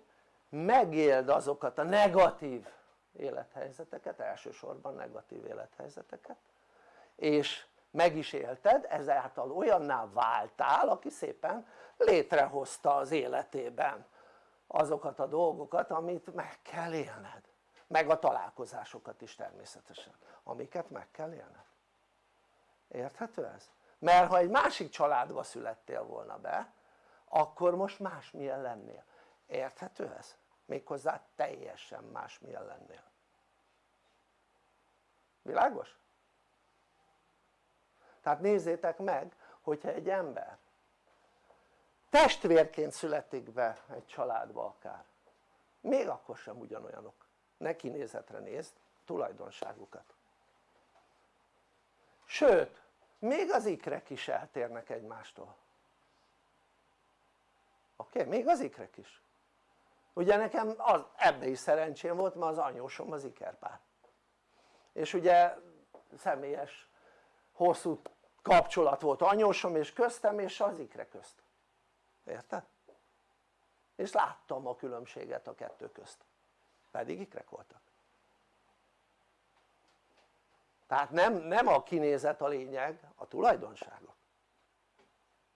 megéld azokat a negatív élethelyzeteket, elsősorban negatív élethelyzeteket és meg is élted, ezáltal olyanná váltál aki szépen létrehozta az életében azokat a dolgokat amit meg kell élned meg a találkozásokat is természetesen amiket meg kell élned érthető ez? mert ha egy másik családba születtél volna be akkor most másmilyen lennél érthető ez? méghozzá teljesen másmilyen lennél világos? Tehát nézzétek meg hogyha egy ember testvérként születik be egy családba akár még akkor sem ugyanolyanok. Ne kinézetre nézd tulajdonságukat. Sőt még az ikrek is eltérnek egymástól. Oké? Még az ikrek is. Ugye nekem az, ebbe is szerencsém volt mert az anyósom az ikerpár. És ugye személyes hosszú kapcsolat volt anyósom és köztem és az ikre közt. Érted? és láttam a különbséget a kettő közt. Pedig ikrek voltak. Tehát nem, nem a kinézet a lényeg, a tulajdonságok.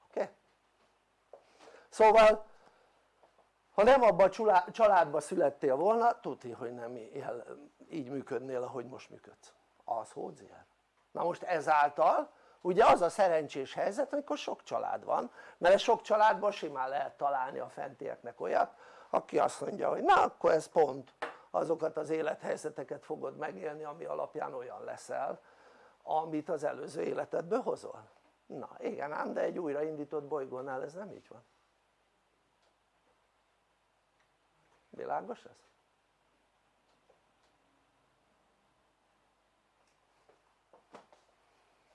Oké? Szóval ha nem abban a családban születtél volna tudni hogy nem így működnél ahogy most működsz. Az hódzier na most ezáltal ugye az a szerencsés helyzet amikor sok család van mert sok családban simán lehet találni a fentieknek olyat aki azt mondja hogy na akkor ez pont azokat az élethelyzeteket fogod megélni ami alapján olyan leszel amit az előző életedből hozol na igen ám de egy újraindított bolygónál ez nem így van világos ez?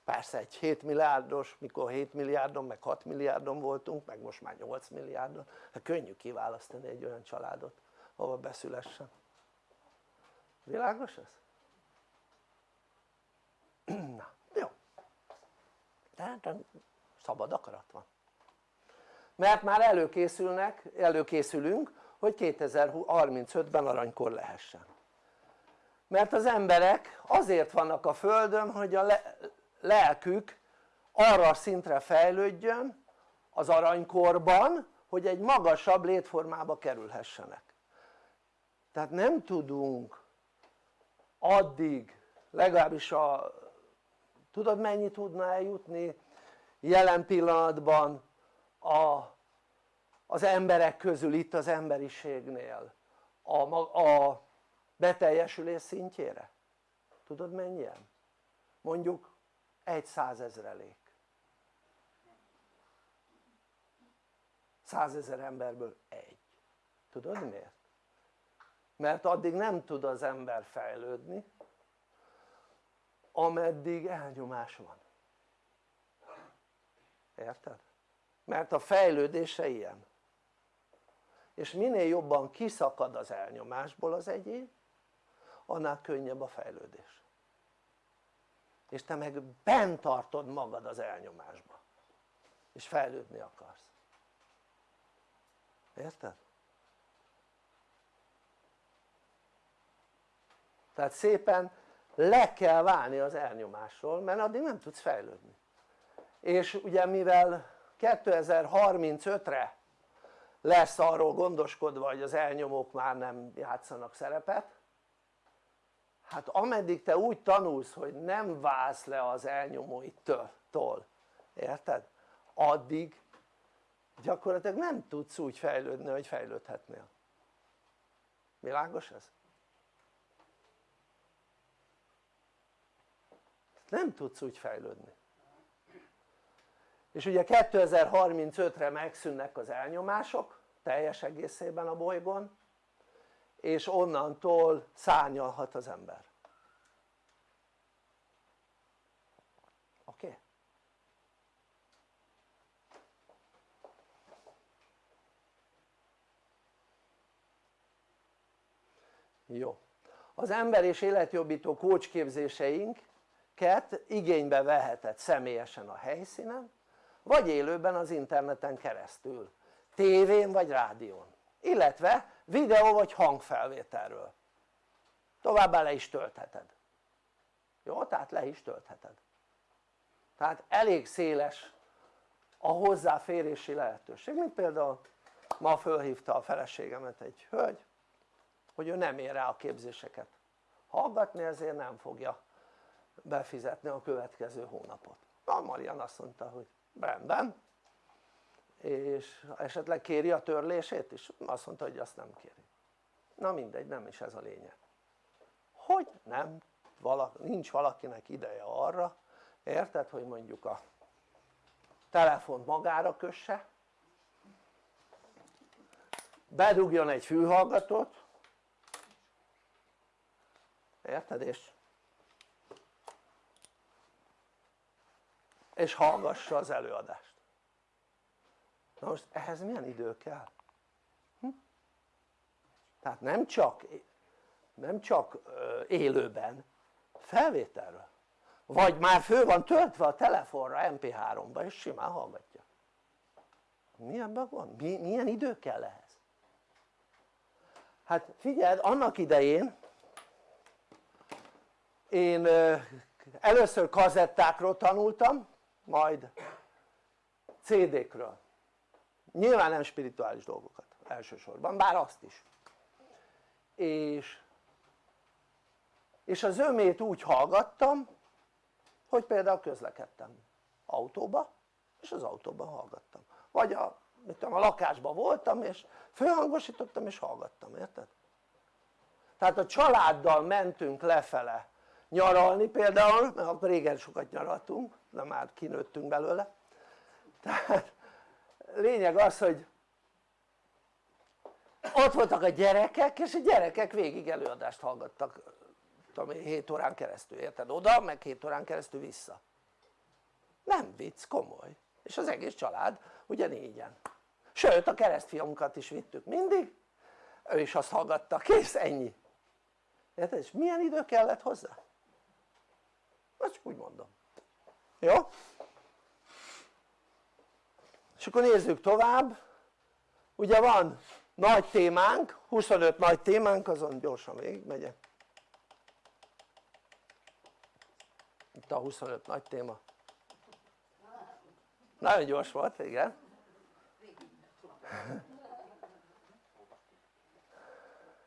Persze egy 7 milliárdos, mikor 7 milliárdon meg 6 milliárdon voltunk meg most már 8 milliárdon. Hát könnyű kiválasztani egy olyan családot ahova beszülessen. Világos ez? na jó. Tehát szabad akarat van. Mert már előkészülnek, előkészülünk hogy 2035-ben aranykor lehessen. Mert az emberek azért vannak a földön hogy a lelkük arra a szintre fejlődjön az aranykorban hogy egy magasabb létformába kerülhessenek tehát nem tudunk addig legalábbis a tudod mennyi tudna eljutni jelen pillanatban a, az emberek közül itt az emberiségnél a, a beteljesülés szintjére? tudod mennyien? mondjuk egy százezrelék. Százezer emberből egy. Tudod miért? mert addig nem tud az ember fejlődni ameddig elnyomás van. Érted? mert a fejlődése ilyen. És minél jobban kiszakad az elnyomásból az egyén annál könnyebb a fejlődés és te meg bent tartod magad az elnyomásba. És fejlődni akarsz. Érted? tehát szépen le kell válni az elnyomásról mert addig nem tudsz fejlődni. És ugye mivel 2035-re lesz arról gondoskodva hogy az elnyomók már nem játszanak szerepet hát ameddig te úgy tanulsz hogy nem válsz le az elnyomóitól érted? addig gyakorlatilag nem tudsz úgy fejlődni hogy fejlődhetnél világos ez? nem tudsz úgy fejlődni és ugye 2035-re megszűnnek az elnyomások teljes egészében a bolygón és onnantól szárnyalhat az ember oké? Okay? jó az ember és életjobbító kócsképzéseinket igénybe veheted személyesen a helyszínen vagy élőben az interneten keresztül tévén vagy rádión illetve videó vagy hangfelvételről. Továbbá le is töltheted. Jó? tehát le is töltheted. Tehát elég széles a hozzáférési lehetőség. Mint például ma fölhívta a feleségemet egy hölgy hogy ő nem ér rá a képzéseket. Hallgatni ezért nem fogja befizetni a következő hónapot. A Marian azt mondta hogy rendben és esetleg kéri a törlését is? azt mondta hogy azt nem kéri. Na mindegy nem is ez a lényeg. Hogy nem? Valaki, nincs valakinek ideje arra érted hogy mondjuk a telefont magára kösse bedugjon egy fülhallgatót érted és és hallgassa az előadást na most ehhez milyen idő kell? Hm? tehát nem csak nem csak élőben felvételről vagy már föl van töltve a telefonra mp3-ba és simán hallgatja milyen van? milyen idő kell ehhez? hát figyeld annak idején én először kazettákról tanultam majd CD-kről nyilván nem spirituális dolgokat elsősorban, bár azt is. És, és az ömét úgy hallgattam hogy például közlekedtem autóba és az autóban hallgattam. Vagy a, tudom, a lakásban voltam és fölhangosítottam és hallgattam, érted? tehát a családdal mentünk lefele nyaralni például, mert akkor régen sokat nyaraltunk, de már kinőttünk belőle. Tehát lényeg az hogy ott voltak a gyerekek és a gyerekek végig előadást hallgattak tudom én 7 órán keresztül, érted? oda meg 7 órán keresztül vissza nem vicc, komoly és az egész család ugye négyen sőt a keresztfiamunkat is vittük mindig ő is azt hallgatta, kész ennyi érted? és milyen idő kellett hozzá? csak úgy mondom jó? És akkor nézzük tovább. Ugye van nagy témánk 25 nagy témánk azon gyorsan végigmegyek itt a 25 nagy téma. Nagyon gyors volt igen.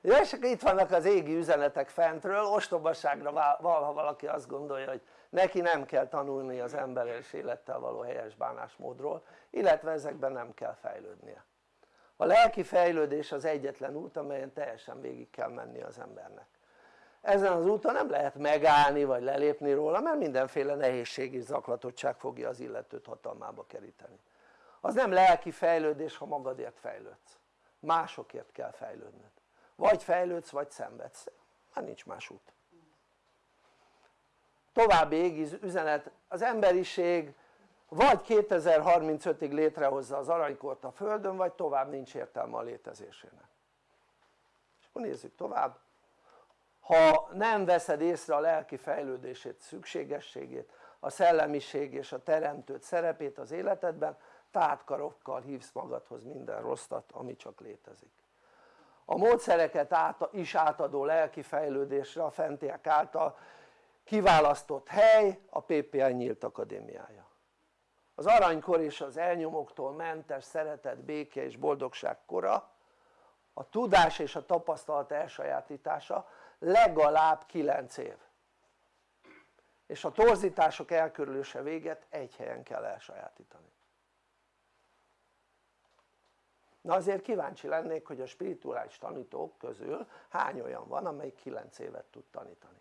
Ja, és akkor itt vannak az égi üzenetek fentről, ostobaságra val, valaki azt gondolja hogy neki nem kell tanulni az emberes élettel való helyes bánásmódról illetve ezekben nem kell fejlődnie. A lelki fejlődés az egyetlen út amelyen teljesen végig kell menni az embernek. Ezen az úton nem lehet megállni vagy lelépni róla mert mindenféle nehézség és zaklatottság fogja az illetőt hatalmába keríteni. Az nem lelki fejlődés ha magadért fejlődsz. Másokért kell fejlődnöd. Vagy fejlődsz vagy szenvedsz. Már nincs más út további égi üzenet. Az emberiség vagy 2035-ig létrehozza az aranykort a földön vagy tovább nincs értelme a létezésének. És akkor nézzük tovább. Ha nem veszed észre a lelki fejlődését, szükségességét, a szellemiség és a teremtőt szerepét az életedben tátkarokkal hívsz magadhoz minden rosszat ami csak létezik. A módszereket át, is átadó lelki fejlődésre a fentiek által kiválasztott hely a PPI Nyílt Akadémiája. Az aranykor és az elnyomoktól mentes szeretet, béke és boldogság kora a tudás és a tapasztalat elsajátítása legalább 9 év. És a torzítások elkörülése véget egy helyen kell elsajátítani. Na azért kíváncsi lennék hogy a spirituális tanítók közül hány olyan van amelyik 9 évet tud tanítani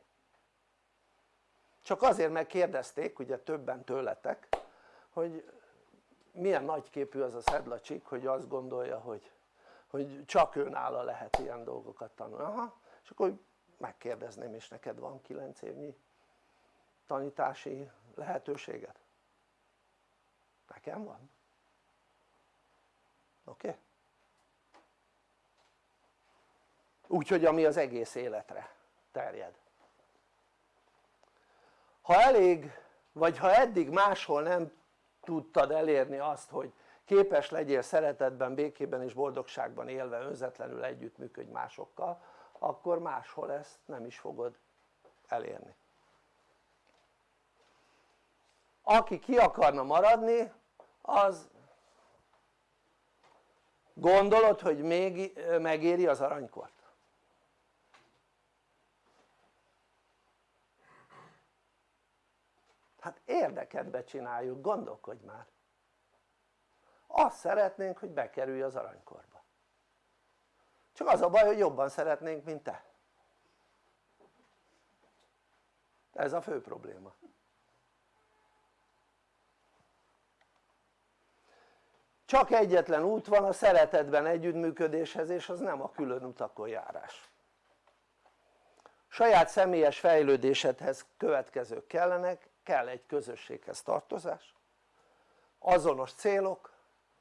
csak azért megkérdezték ugye többen tőletek hogy milyen nagyképű az a szedlacsik hogy azt gondolja hogy, hogy csak őnála lehet ilyen dolgokat tanulni, aha, és akkor megkérdezném és neked van 9 évnyi tanítási lehetőséged? nekem van oké? Okay? úgyhogy ami az egész életre terjed ha elég vagy ha eddig máshol nem tudtad elérni azt hogy képes legyél szeretetben, békében és boldogságban élve önzetlenül együttműködj másokkal akkor máshol ezt nem is fogod elérni aki ki akarna maradni az gondolod hogy még megéri az aranykort? Hát érdekedbe csináljuk, gondolkodj már. Azt szeretnénk hogy bekerülj az aranykorba. Csak az a baj hogy jobban szeretnénk mint te. Ez a fő probléma. Csak egyetlen út van a szeretetben együttműködéshez és az nem a külön utakon járás. Saját személyes fejlődésedhez következők kellenek kell egy közösséghez tartozás azonos célok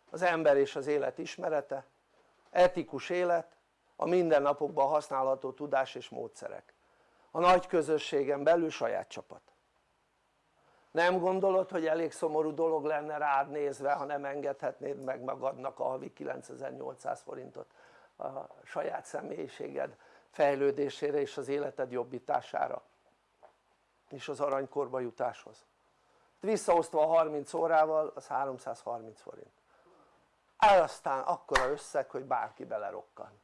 az ember és az élet ismerete etikus élet a mindennapokban használható tudás és módszerek. A nagy közösségen belül saját csapat. Nem gondolod hogy elég szomorú dolog lenne rád nézve ha nem engedhetnéd meg magadnak a havi 9800 forintot a saját személyiséged fejlődésére és az életed jobbítására és az aranykorba jutáshoz. Visszaosztva a 30 órával az 330 forint. El aztán akkora összeg hogy bárki belerokkan.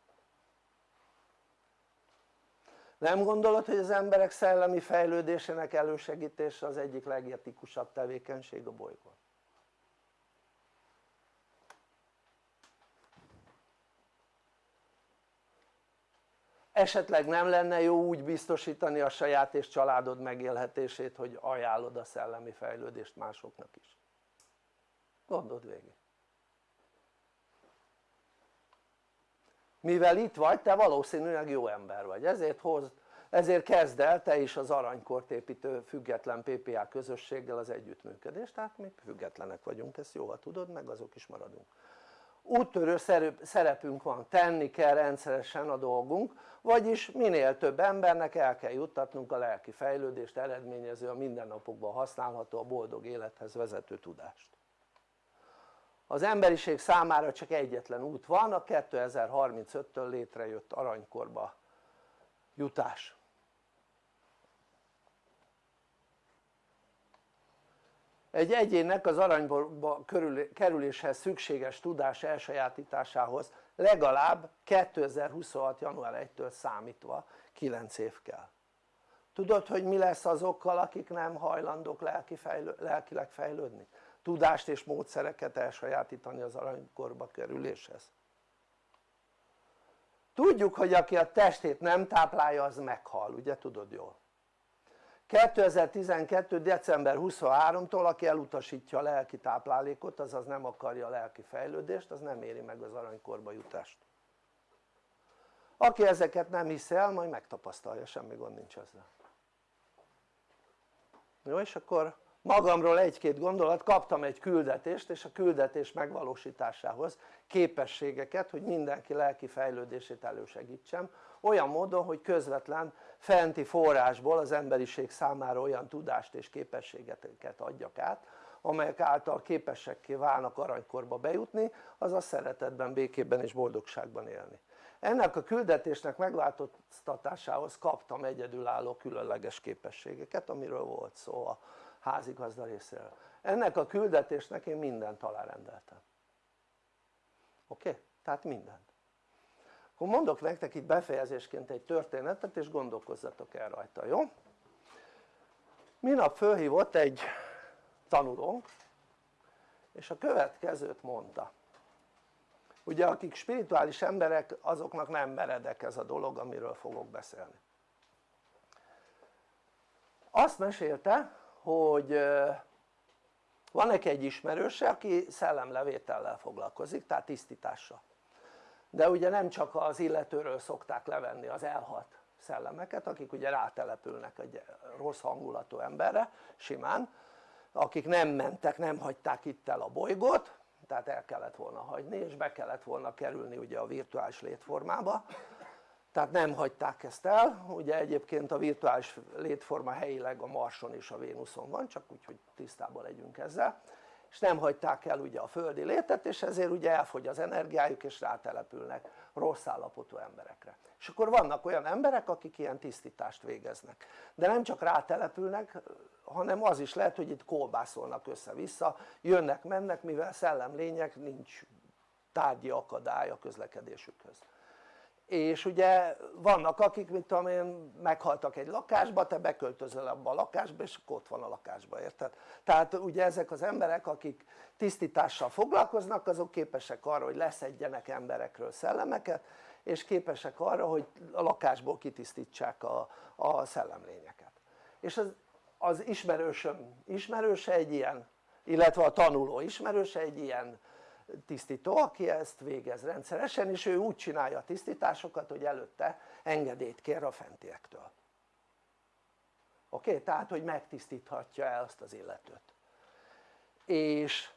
Nem gondolod hogy az emberek szellemi fejlődésének elősegítése az egyik legetikusabb tevékenység a bolygón? Esetleg nem lenne jó úgy biztosítani a saját és családod megélhetését hogy ajánlod a szellemi fejlődést másoknak is? Gondold végig. Mivel itt vagy te valószínűleg jó ember vagy. Ezért hoz, ezért kezd el te is az aranykort építő független PPA közösséggel az együttműködést. Tehát mi függetlenek vagyunk ezt jól tudod meg azok is maradunk úttörő szerepünk van, tenni kell rendszeresen a dolgunk vagyis minél több embernek el kell juttatnunk a lelki fejlődést eredményező a mindennapokban használható a boldog élethez vezető tudást. Az emberiség számára csak egyetlen út van a 2035-től létrejött aranykorba jutás egy egyénnek az aranyba kerüléshez szükséges tudás elsajátításához legalább 2026. január 1-től számítva 9 év kell tudod hogy mi lesz azokkal akik nem hajlandók lelki fejlő, lelkileg fejlődni? tudást és módszereket elsajátítani az aranykorba kerüléshez tudjuk hogy aki a testét nem táplálja az meghal, ugye tudod jól 2012. december 23-tól aki elutasítja a lelki táplálékot azaz nem akarja a lelki fejlődést az nem éri meg az aranykorba jutást. Aki ezeket nem hiszi el majd megtapasztalja semmi gond nincs ezzel. Jó és akkor magamról egy-két gondolat, kaptam egy küldetést és a küldetés megvalósításához képességeket hogy mindenki lelki fejlődését elősegítsem olyan módon hogy közvetlen fenti forrásból az emberiség számára olyan tudást és képességeket adjak át amelyek által képesekké válnak aranykorba bejutni azaz szeretetben, békében és boldogságban élni ennek a küldetésnek megváltoztatásához kaptam egyedülálló különleges képességeket amiről volt szó a házigazda részéről ennek a küldetésnek én mindent alárendeltem oké? Okay? tehát mindent akkor mondok nektek itt befejezésként egy történetet és gondolkozzatok el rajta, jó? minap fölhívott egy tanulónk és a következőt mondta. Ugye akik spirituális emberek azoknak nem meredek ez a dolog amiről fogok beszélni. Azt mesélte hogy van neki egy ismerőse aki szellemlevétellel foglalkozik tehát tisztítással de ugye nem csak az illetőről szokták levenni az elhalt szellemeket akik ugye rátelepülnek egy rossz hangulatú emberre simán akik nem mentek, nem hagyták itt el a bolygót tehát el kellett volna hagyni és be kellett volna kerülni ugye a virtuális létformába. Tehát nem hagyták ezt el, ugye egyébként a virtuális létforma helyileg a Marson és a Vénuszon van, csak úgy, hogy tisztában legyünk ezzel, és nem hagyták el ugye a földi létet, és ezért ugye elfogy az energiájuk, és rátelepülnek rossz állapotú emberekre. És akkor vannak olyan emberek, akik ilyen tisztítást végeznek. De nem csak rátelepülnek, hanem az is lehet, hogy itt kolbászolnak össze-vissza, jönnek, mennek, mivel szellemlények, nincs tárgyi akadály a közlekedésükhöz és ugye vannak akik mit tudom én meghaltak egy lakásba, te beköltözöl abba a lakásba és ott van a lakásba, érted? tehát ugye ezek az emberek akik tisztítással foglalkoznak azok képesek arra hogy leszedjenek emberekről szellemeket és képesek arra hogy a lakásból kitisztítsák a, a szellemlényeket és az, az ismerősöm ismerőse egy ilyen illetve a tanuló ismerőse egy ilyen tisztító aki ezt végez rendszeresen és ő úgy csinálja a tisztításokat hogy előtte engedélyt kér a fentiektől oké? Okay? tehát hogy megtisztíthatja el azt az illetőt és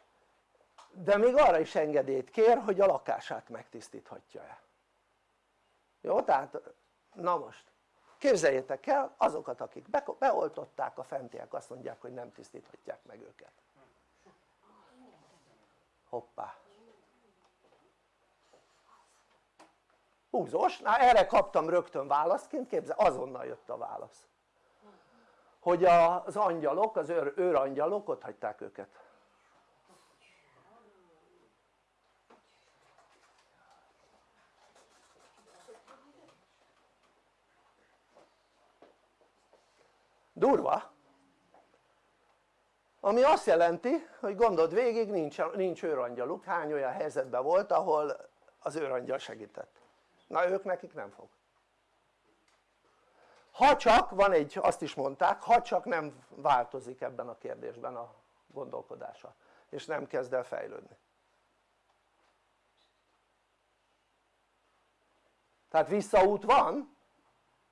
de még arra is engedélyt kér hogy a lakását megtisztíthatja el jó? tehát na most képzeljétek el azokat akik beoltották a fentiek azt mondják hogy nem tisztíthatják meg őket hoppá. Húzós, na erre kaptam rögtön válaszként, képzel, azonnal jött a válasz. Hogy az angyalok, az őr, őrangyalok ott hagyták őket. Durva ami azt jelenti hogy gondold végig nincs, nincs őrangyaluk, hány olyan helyzetben volt ahol az őrangyal segített? Na ők nekik nem fog. Ha csak van egy, azt is mondták, ha csak nem változik ebben a kérdésben a gondolkodása és nem kezd el fejlődni. Tehát visszaút van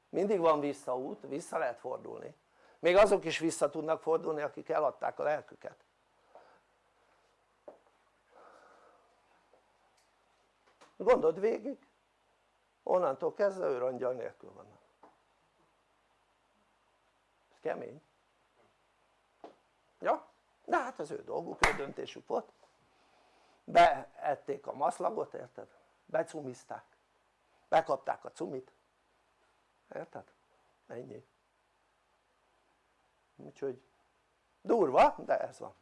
mindig van visszaút, vissza lehet fordulni még azok is vissza tudnak fordulni akik eladták a lelküket gondold végig onnantól kezdve őrangyal nélkül vannak ez kemény ja? de hát az ő dolguk, ő döntésük volt beették a maszlagot érted? becumizták bekapták a cumit érted? ennyi úgyhogy durva de ez van.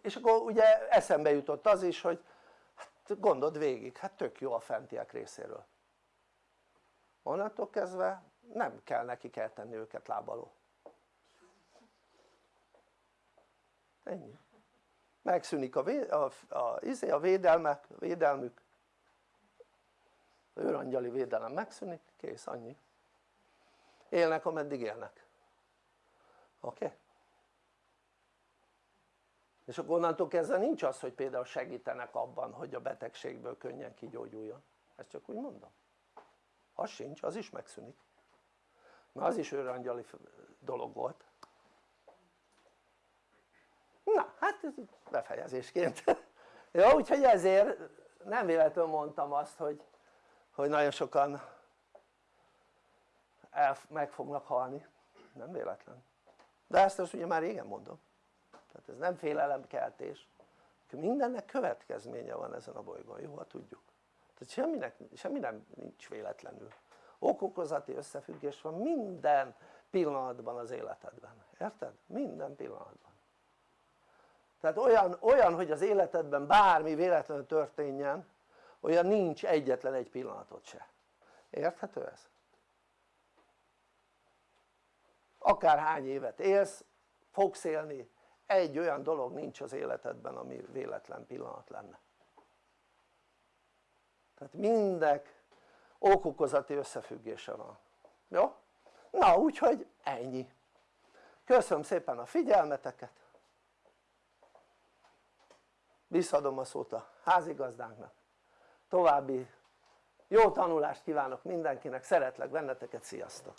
És akkor ugye eszembe jutott az is hogy hát gondold végig, hát tök jó a fentiek részéről. Onnantól kezdve nem kell nekik eltenni őket lábaló. Ennyi. Megszűnik a, vé, a, a, izé, a védelme, védelmük. Őrangyali védelem megszűnik, kész, annyi. Élnek ameddig élnek oké? Okay? és akkor onnantól kezdve nincs az hogy például segítenek abban hogy a betegségből könnyen kigyógyuljon. Ezt csak úgy mondom. Az sincs, az is megszűnik. Mert az is őrangyali dolog volt. Na hát ez befejezésként. Jó úgyhogy ezért nem véletlenül mondtam azt hogy, hogy nagyon sokan el, meg fognak halni. Nem véletlen de ezt azt ugye már régen mondom tehát ez nem félelemkeltés mindennek következménye van ezen a bolygón, jó? ha tudjuk tehát semminek, semmi nem nincs véletlenül okokozati összefüggés van minden pillanatban az életedben, érted? minden pillanatban tehát olyan, olyan hogy az életedben bármi véletlenül történjen olyan nincs egyetlen egy pillanatot se érthető ez? Akárhány évet élsz fogsz élni egy olyan dolog nincs az életedben ami véletlen pillanat lenne. Tehát mindek okokozati összefüggése van. Jó? na úgyhogy ennyi. Köszönöm szépen a figyelmeteket. Visszadom a szót a házigazdánknak. További jó tanulást kívánok mindenkinek, szeretlek benneteket, sziasztok!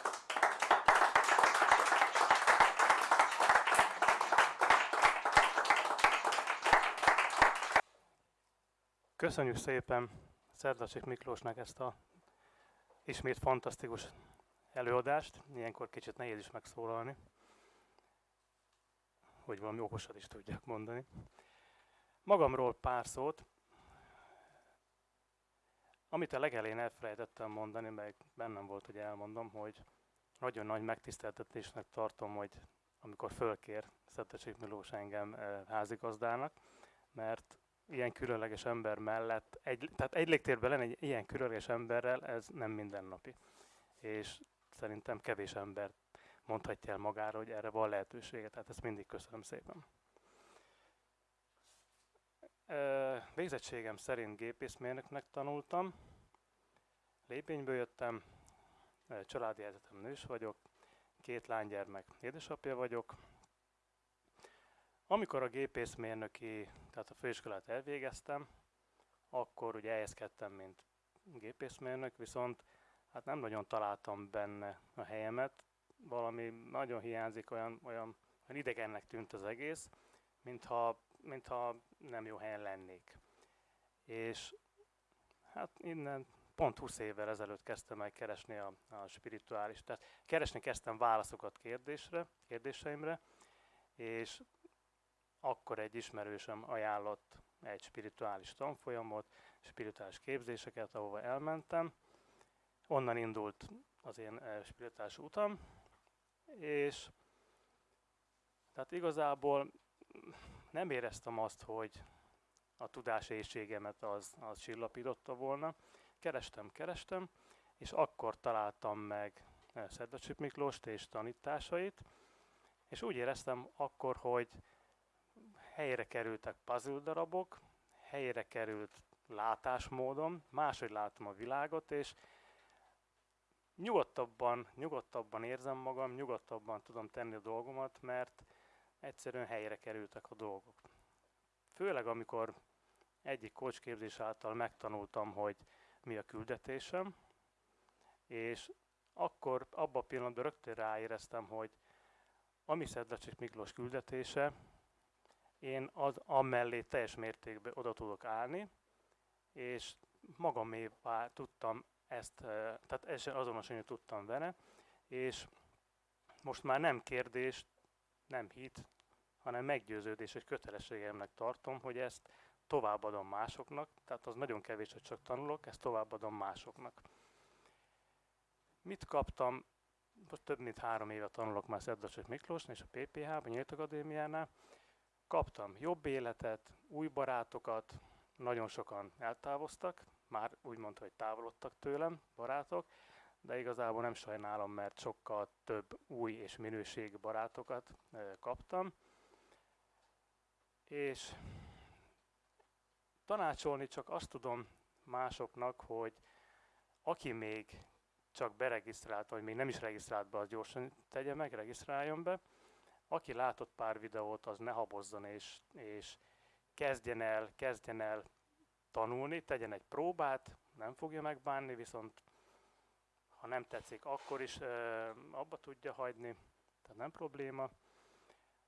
Köszönjük szépen Szerdacsik Miklósnak ezt a ismét fantasztikus előadást, ilyenkor kicsit nehéz is megszólalni, hogy valami okosat is tudjak mondani. Magamról pár szót, amit a legelén elfelejtettem mondani, meg bennem volt, hogy elmondom, hogy nagyon nagy megtiszteltetésnek tartom, hogy amikor fölkér Szettecsik Miklós engem eh, házigazdának, mert ilyen különleges ember mellett, egy, tehát egy légtérben lenni egy ilyen különleges emberrel, ez nem mindennapi. És szerintem kevés ember mondhatja el magára, hogy erre van lehetősége, tehát ezt mindig köszönöm szépen. Végzettségem szerint gépészmérnöknek tanultam, Lépényből jöttem, családi egyetem nős vagyok, két lánygyermek édesapja vagyok. Amikor a gépészmérnöki, tehát a főiskolát elvégeztem, akkor ugye elhelyezkedtem, mint gépészmérnök, viszont hát nem nagyon találtam benne a helyemet, valami nagyon hiányzik, olyan, olyan, olyan idegennek tűnt az egész, mintha, mintha nem jó helyen lennék. És hát innen pont 20 évvel ezelőtt kezdtem el keresni a, a spirituális, tehát keresni kezdtem válaszokat kérdésre, kérdéseimre, és akkor egy ismerősöm ajánlott egy spirituális tanfolyamot, spirituális képzéseket, ahova elmentem. Onnan indult az én eh, spirituális utam, és tehát igazából nem éreztem azt, hogy a tudásészségemet az, az csillapította volna, kerestem, kerestem, és akkor találtam meg eh, Szedlacsik Miklóst és tanításait, és úgy éreztem akkor, hogy helyre kerültek puzzle darabok, helyre került látásmódom, máshogy látom a világot, és nyugodtabban, nyugodtabban érzem magam, nyugodtabban tudom tenni a dolgomat, mert egyszerűen helyre kerültek a dolgok. Főleg amikor egyik kócsképzés által megtanultam, hogy mi a küldetésem, és akkor abban a pillanatban rögtön ráéreztem, hogy ami Szedlacsik Miklós küldetése, én az amellé teljes mértékben oda tudok állni, és magamévá tudtam ezt, tehát azonosulni tudtam vele, és most már nem kérdés, nem hit, hanem meggyőződés, hogy kötelességemnek tartom, hogy ezt továbbadom másoknak, tehát az nagyon kevés, hogy csak tanulok, ezt továbbadom másoknak. Mit kaptam? Most több mint három éve tanulok már Szedlacsik Miklósnál és a PPH-ban, Nyílt Akadémiánál. Kaptam jobb életet, új barátokat, nagyon sokan eltávoztak, már úgy mondta, hogy távolodtak tőlem barátok, de igazából nem sajnálom, mert sokkal több új és minőségi barátokat kaptam. És tanácsolni csak azt tudom másoknak, hogy aki még csak beregisztrált, vagy még nem is regisztrált be, az gyorsan tegye meg, regisztráljon be. Aki látott pár videót, az ne habozzon és, és kezdjen el, kezdjen el tanulni, tegyen egy próbát, nem fogja megbánni, viszont ha nem tetszik, akkor is ö, abba tudja hagyni, tehát nem probléma.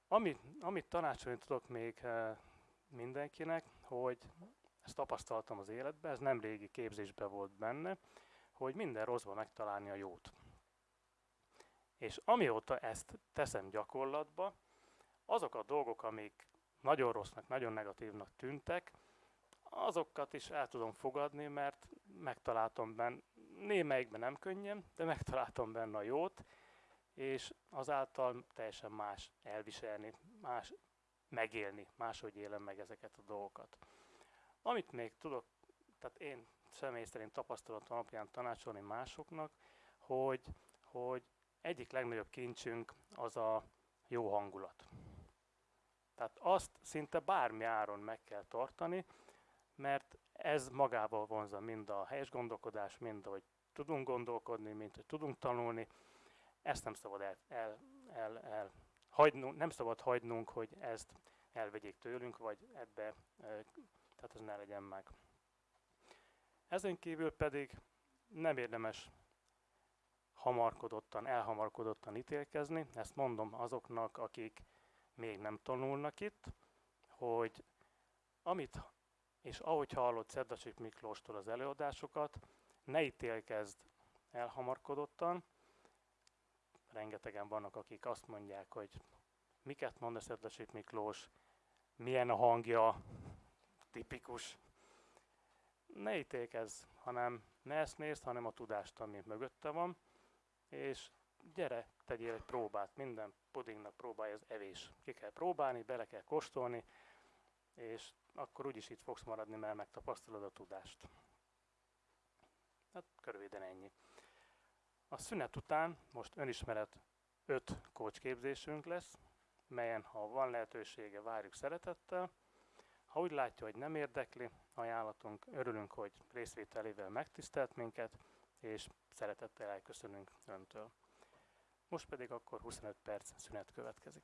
Amit, amit tanácsolni tudok még ö, mindenkinek, hogy ezt tapasztaltam az életben, ez nem régi képzésben volt benne, hogy minden rosszban megtalálni a jót. És amióta ezt teszem gyakorlatba, azok a dolgok, amik nagyon rossznak, nagyon negatívnak tűntek, azokat is el tudom fogadni, mert megtaláltam benne, némelyikben nem könnyen, de megtaláltam benne a jót, és azáltal teljesen más elviselni, más megélni, máshogy élem meg ezeket a dolgokat. Amit még tudok, tehát én személy szerint tapasztalatom alapján tanácsolni másoknak, hogy, hogy egyik legnagyobb kincsünk az a jó hangulat. Tehát azt szinte bármi áron meg kell tartani, mert ez magával vonza mind a helyes gondolkodás, mind ahogy tudunk gondolkodni, mint hogy tudunk tanulni. Ezt nem szabad el, el, el, el hagynunk, nem szabad hagynunk, hogy ezt elvegyék tőlünk, vagy ebbe, tehát ez ne legyen meg. Ezen kívül pedig nem érdemes hamarkodottan, elhamarkodottan ítélkezni. Ezt mondom azoknak, akik még nem tanulnak itt, hogy amit, és ahogy hallott Szedlacsik Miklóstól az előadásokat, ne ítélkezd elhamarkodottan. Rengetegen vannak, akik azt mondják, hogy miket mond a Szedlesik Miklós, milyen a hangja, tipikus. Ne ítélkezz, hanem ne ezt nézd, hanem a tudást, ami mögötte van, és gyere, tegyél egy próbát, minden pudingnak próbálja az evés. Ki kell próbálni, bele kell kóstolni, és akkor úgyis itt fogsz maradni, mert megtapasztalod a tudást. Hát körülbelül ennyi. A szünet után most önismeret 5 kócsképzésünk lesz, melyen ha van lehetősége, várjuk szeretettel. Ha úgy látja, hogy nem érdekli ajánlatunk, örülünk, hogy részvételével megtisztelt minket, és szeretettel elköszönünk Öntől. Most pedig akkor 25 perc szünet következik.